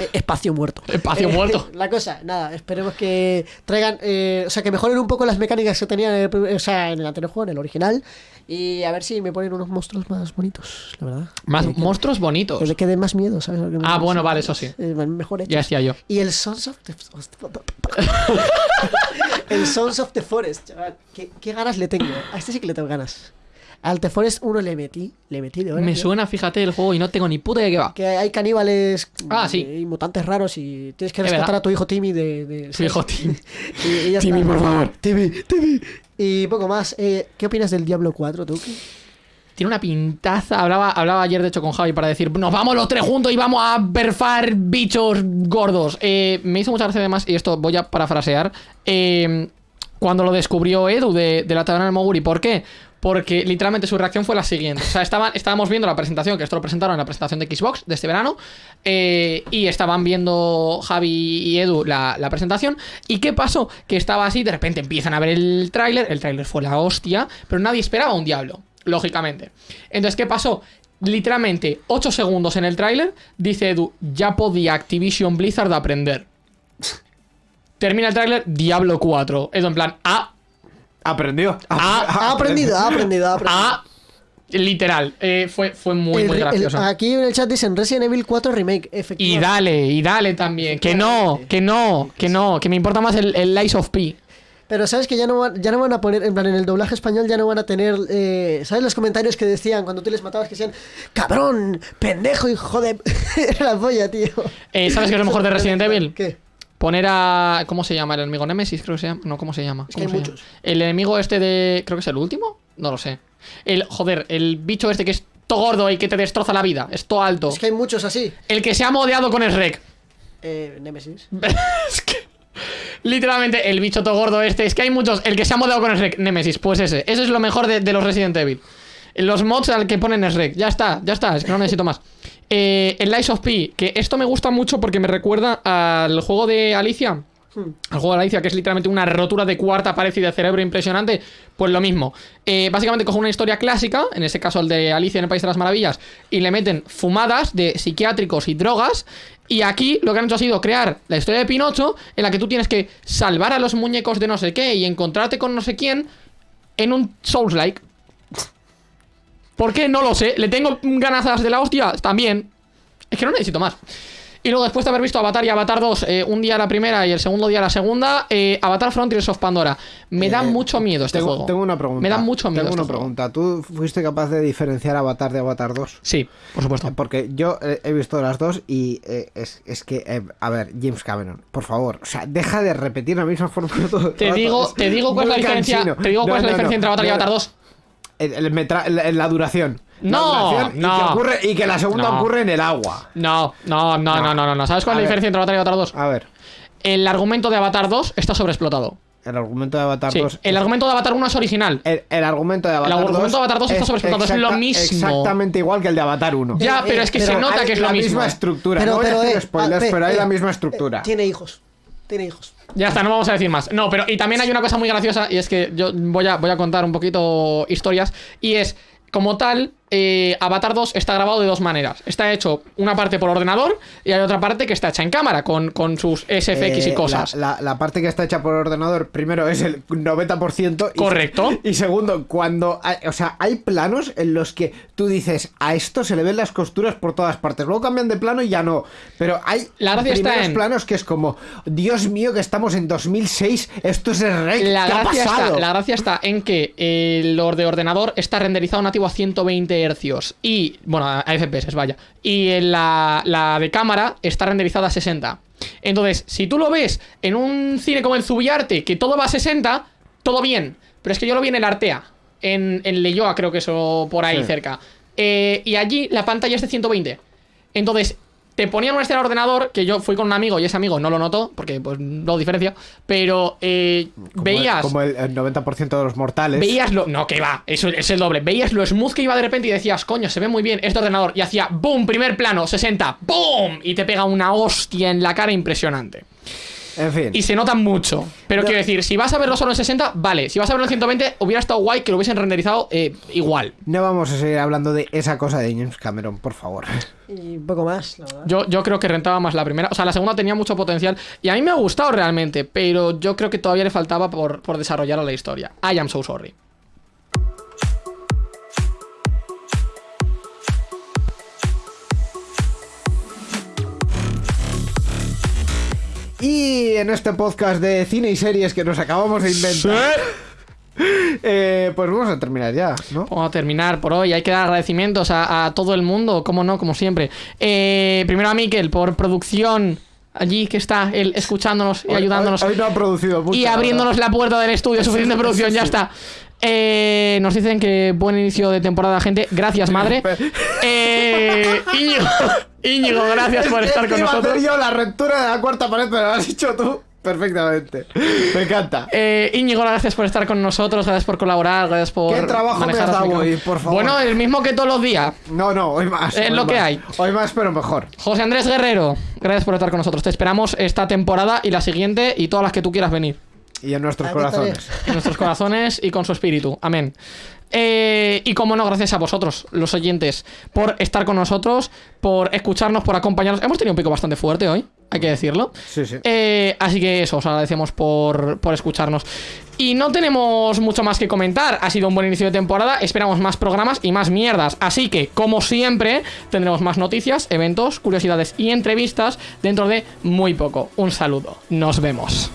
S3: Eh, espacio muerto.
S2: Espacio muerto. (laughs)
S3: La cosa, nada, esperemos que traigan. eh, o sea, que mejoren un poco las mecánicas que tenían en el, o sea, en el anterior juego, en el original. Y a ver si me ponen unos monstruos más bonitos, la verdad.
S2: más
S3: Que- que-
S2: monstruos
S3: Que
S2: bonitos.
S3: le quede más miedo, ¿sabes? que
S2: Ah, bueno, vale, eso sí.
S3: Eh, mejor hecho.
S2: Ya decía yo.
S3: Y el Sons of the... (laughs) el Sons of the Forest, chaval. ¿Qué, qué ganas le tengo? A este sí que le tengo ganas. Al The Forest 1 le metí, le metí de hora.
S2: Me
S3: tío.
S2: suena, fíjate, el juego y no tengo ni puta idea de qué va.
S3: Que hay caníbales
S2: Ah, sí.
S3: y mutantes raros y tienes que
S2: Es
S3: rescatar a tu hijo Timmy de... de
S2: Tu hijo Timmy. (laughs)
S3: y, y ya
S2: Timmy, por favor.
S3: Timmy, Timmy. Y poco más. Eh, ¿Qué opinas del Diablo 4, tú?
S2: Tiene una pintaza. Hablaba, hablaba ayer, de hecho, con Javi para decir: Nos vamos los tres juntos y vamos a perfar bichos gordos. Eh, me hizo mucha gracia, además, y esto voy a parafrasear. eh, cuando lo descubrió Edu de, de la taberna del Moguri. ¿Por qué? Porque literalmente su reacción fue la siguiente. O sea, estaban, estábamos viendo la presentación, que esto lo presentaron en la presentación de Xbox de este verano. eh, y estaban viendo Javi y Edu la, la presentación. ¿Y qué pasó? Que estaba así, de repente empiezan a ver el tráiler. El tráiler fue la hostia, pero nadie esperaba un diablo, lógicamente. Entonces, ¿qué pasó? Literalmente 8 segundos en el tráiler, dice Edu, ya podía Activision Blizzard aprender. Termina el tráiler, Diablo 4. Edu en plan, ah,
S4: Aprendió.
S3: Ha aprendido, ha aprendido, ha aprendido.
S2: Literal, eh, fue, fue muy,
S3: El-
S2: muy
S3: el-
S2: gracioso.
S3: aquí en el chat dicen Resident Evil 4 Remake,
S2: Y
S3: efectivamente.
S2: dale, y dale también. Que no, que no, que no, que me importa más el, el Lies of P.
S3: Pero sabes que ya no, van, ya no van a poner, en plan, en el doblaje español ya no van a tener, eh, ¿sabes los comentarios que decían cuando tú les matabas que decían, cabrón, pendejo, hijo de... (laughs) Era la polla, tío.
S2: Eh, ¿Sabes qué es lo mejor de Resident (laughs) Evil?
S3: ¿Qué?
S2: Poner a. ¿Cómo se llama? ¿El enemigo Nemesis? Creo que se llama. No, ¿cómo se llama?
S3: Es que
S2: ¿Cómo
S3: hay muchos.
S2: llama? El enemigo este de. Creo que es el último. No lo sé. El. Joder, el bicho este que es todo gordo y que te destroza la vida. Es todo alto.
S3: Es que hay muchos así.
S2: El que se ha modeado con el rec.
S3: Eh, Nemesis. (laughs)
S2: es que. Literalmente, el bicho todo gordo este. Es que hay muchos. El que se ha modeado con el rec. Nemesis, pues ese. Ese es lo mejor de, de los Resident Evil. Los mods al que ponen es rec. Ya está, ya está. Es que no necesito más. Eh, el Lies of P. Que esto me gusta mucho porque me recuerda al juego de Alicia.
S3: Hmm.
S2: El juego de Alicia, que es literalmente una rotura de cuarta pared y de cerebro impresionante, pues lo mismo. Eh, básicamente coge una historia clásica, en este caso el de Alicia en el País de las Maravillas, y le meten fumadas de psiquiátricos y drogas. Y aquí lo que han hecho ha sido crear la historia de Pinocho, en la que tú tienes que salvar a los muñecos de no sé qué y encontrarte con no sé quién en un Souls-like. ¿Por qué? No lo sé. ¿Le tengo ganazas de la hostia? También. Es que no necesito más. Y luego, después de haber visto Avatar y Avatar 2, eh, un día la primera y el segundo día la segunda, eh, Avatar Frontiers of Pandora. Me da
S4: Eh,
S2: mucho miedo este
S4: tengo,
S2: juego.
S4: Tengo una pregunta.
S2: Me da mucho miedo.
S4: Tengo
S2: este
S4: una
S2: juego.
S4: pregunta. ¿Tú fuiste capaz de diferenciar Avatar de Avatar 2?
S2: Sí, por supuesto.
S4: Eh, Porque yo he visto las dos y es, es que, a ver, James Cameron, por favor, o sea, deja de repetir la misma fórmula (laughs) todo
S2: Te digo, te digo cuál es la diferencia. Te digo cuál es la diferencia entre Avatar y Avatar 2.
S4: El, el metra- la, la duración. La
S2: No,
S4: duración y
S2: no.
S4: que ocurre- y que la segunda
S2: No.
S4: ocurre en el agua.
S2: No, no, no, no, no, no, no. ¿Sabes cuál es la
S4: ver.
S2: diferencia entre Avatar y Avatar 2?
S4: A ver,
S2: El argumento de Avatar 2 está sobreexplotado.
S4: el argumento de Avatar
S2: Sí,
S4: 2.
S2: el argumento de Avatar 1 es original.
S4: el, el argumento de Avatar 2.
S2: argumento de Avatar 2 está sobreexplotado, es lo mismo.
S4: Exactamente igual que el de Avatar 1.
S2: Ya,
S3: Eh,
S2: pero es que
S3: pero
S2: se nota que es
S4: la
S2: lo mismo.
S4: misma estructura.
S3: Pero,
S4: no voy
S3: pero,
S4: a hacer
S3: eh,
S4: spoilers,
S3: ah,
S4: pero hay
S3: eh,
S4: la misma
S3: eh,
S4: estructura.
S3: tiene hijos. Tiene hijos.
S2: Ya está, no vamos a decir más. No, pero y también hay una cosa muy graciosa y es que yo voy a, voy a contar un poquito historias y es, como tal, eh, Avatar 2 está grabado de dos maneras. Está hecho una parte por ordenador y hay otra parte que está hecha en cámara con, con sus SFX y
S4: Eh,
S2: cosas.
S4: La, la- la parte que está hecha por ordenador, primero es el 90%. Y,
S2: Correcto. (laughs)
S4: Y segundo, cuando. hay- o sea, hay planos en los que tú dices, a esto se le ven las costuras por todas partes. Luego cambian de plano y ya no. Pero hay
S2: La gracia está
S4: primeros
S2: en-
S4: planos que es como, Dios mío, que estamos en 2006. Esto es el rey.
S2: La
S4: ¿Qué ha
S2: gracia,
S4: pasado?
S2: está, la gracia está en que el or- de ordenador está renderizado nativo a 120 hercios y, bueno, a FPS, vaya. Y en la, la de cámara está renderizada a 60. Entonces, si tú lo ves en un cine como el Zubiarte, que todo va a 60, todo bien. Pero es que yo lo vi en el Artea, en, en Leyoa, creo que eso por ahí
S4: Sí.
S2: cerca. Eh, y allí la pantalla es de 120. Entonces, te ponían una escena de ordenador que yo fui con un amigo y ese amigo no lo notó, porque pues no diferencia, pero eh,
S4: Como-
S2: veías.
S4: Como el, el 90% de los mortales.
S2: Veías lo. No, que va, eso es el doble. Veías lo smooth que iba de repente y decías, coño, se ve muy bien este ordenador. Y hacía boom, primer plano, 60, boom, y te pega una hostia en la cara impresionante.
S4: En fin.
S2: Y se nota mucho. Pero
S4: No.
S2: quiero decir, si vas a verlo solo en 60, vale. Si vas a verlo en 120, hubiera estado guay que lo hubiesen renderizado eh, igual.
S4: No vamos a seguir hablando de esa cosa de James Cameron, por favor.
S3: Y un poco más, la verdad.
S2: Yo, yo creo que rentaba más la primera. O sea, la segunda tenía mucho potencial. Y a mí me ha gustado realmente. Pero yo creo que todavía le faltaba por, por desarrollar a la historia. I am so sorry.
S4: Y en este podcast de cine y series que nos acabamos de inventar, eh, pues vamos a terminar ya, ¿no?
S2: Vamos a terminar por hoy. Hay que dar agradecimientos a, a todo el mundo, como no, como siempre. Eh, primero a Miquel por producción. Allí que está él escuchándonos y
S4: Hoy-
S2: ayudándonos.
S4: Hoy, hoy no ha producido mucho.
S2: y
S4: la
S2: abriéndonos
S4: verdad.
S2: la puerta del estudio. Suficiente producción, ya está. Eh, nos dicen que buen inicio de temporada, gente. Gracias, madre. Eh, Íñigo, Íñigo, gracias por
S4: Es
S2: estar con nosotros.
S4: yo la ruptura de la cuarta pared, pero lo has hecho tú perfectamente. Me encanta.
S2: Eh, Íñigo, gracias por estar con nosotros, gracias por colaborar, gracias por.
S4: ¿Qué trabajo me has dado hoy, por favor?
S2: Bueno, el mismo que todos los días.
S4: No, no, hoy más.
S2: Es
S4: hoy
S2: lo que hay.
S4: Hoy más, pero mejor.
S2: José Andrés Guerrero, gracias por estar con nosotros. Te esperamos esta temporada y la siguiente y todas las que tú quieras venir.
S4: Y en nuestros corazones.
S2: En nuestros corazones y con su espíritu. Amén. Eh, y como no, gracias a vosotros, los oyentes, por estar con nosotros, por escucharnos, por acompañarnos. Hemos tenido un pico bastante fuerte hoy, hay que decirlo.
S4: Sí, sí.
S2: Eh, así que eso, os agradecemos por, por escucharnos. Y no tenemos mucho más que comentar. Ha sido un buen inicio de temporada. Esperamos más programas y más mierdas. Así que, como siempre, tendremos más noticias, eventos, curiosidades y entrevistas dentro de muy poco. Un saludo. Nos vemos.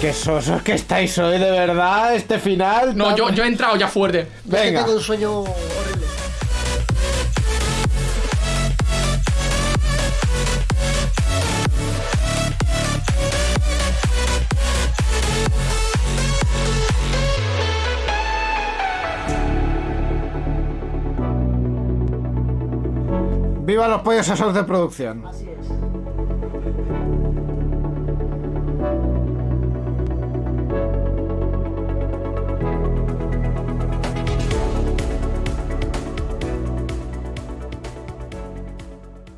S4: Qué sosos que estáis hoy, de verdad, este final.
S2: No, yo, yo he entrado ya fuerte.
S3: Yo es que
S4: Venga.
S3: tengo un sueño horrible.
S4: Viva los pollos asados de producción.
S3: Así es.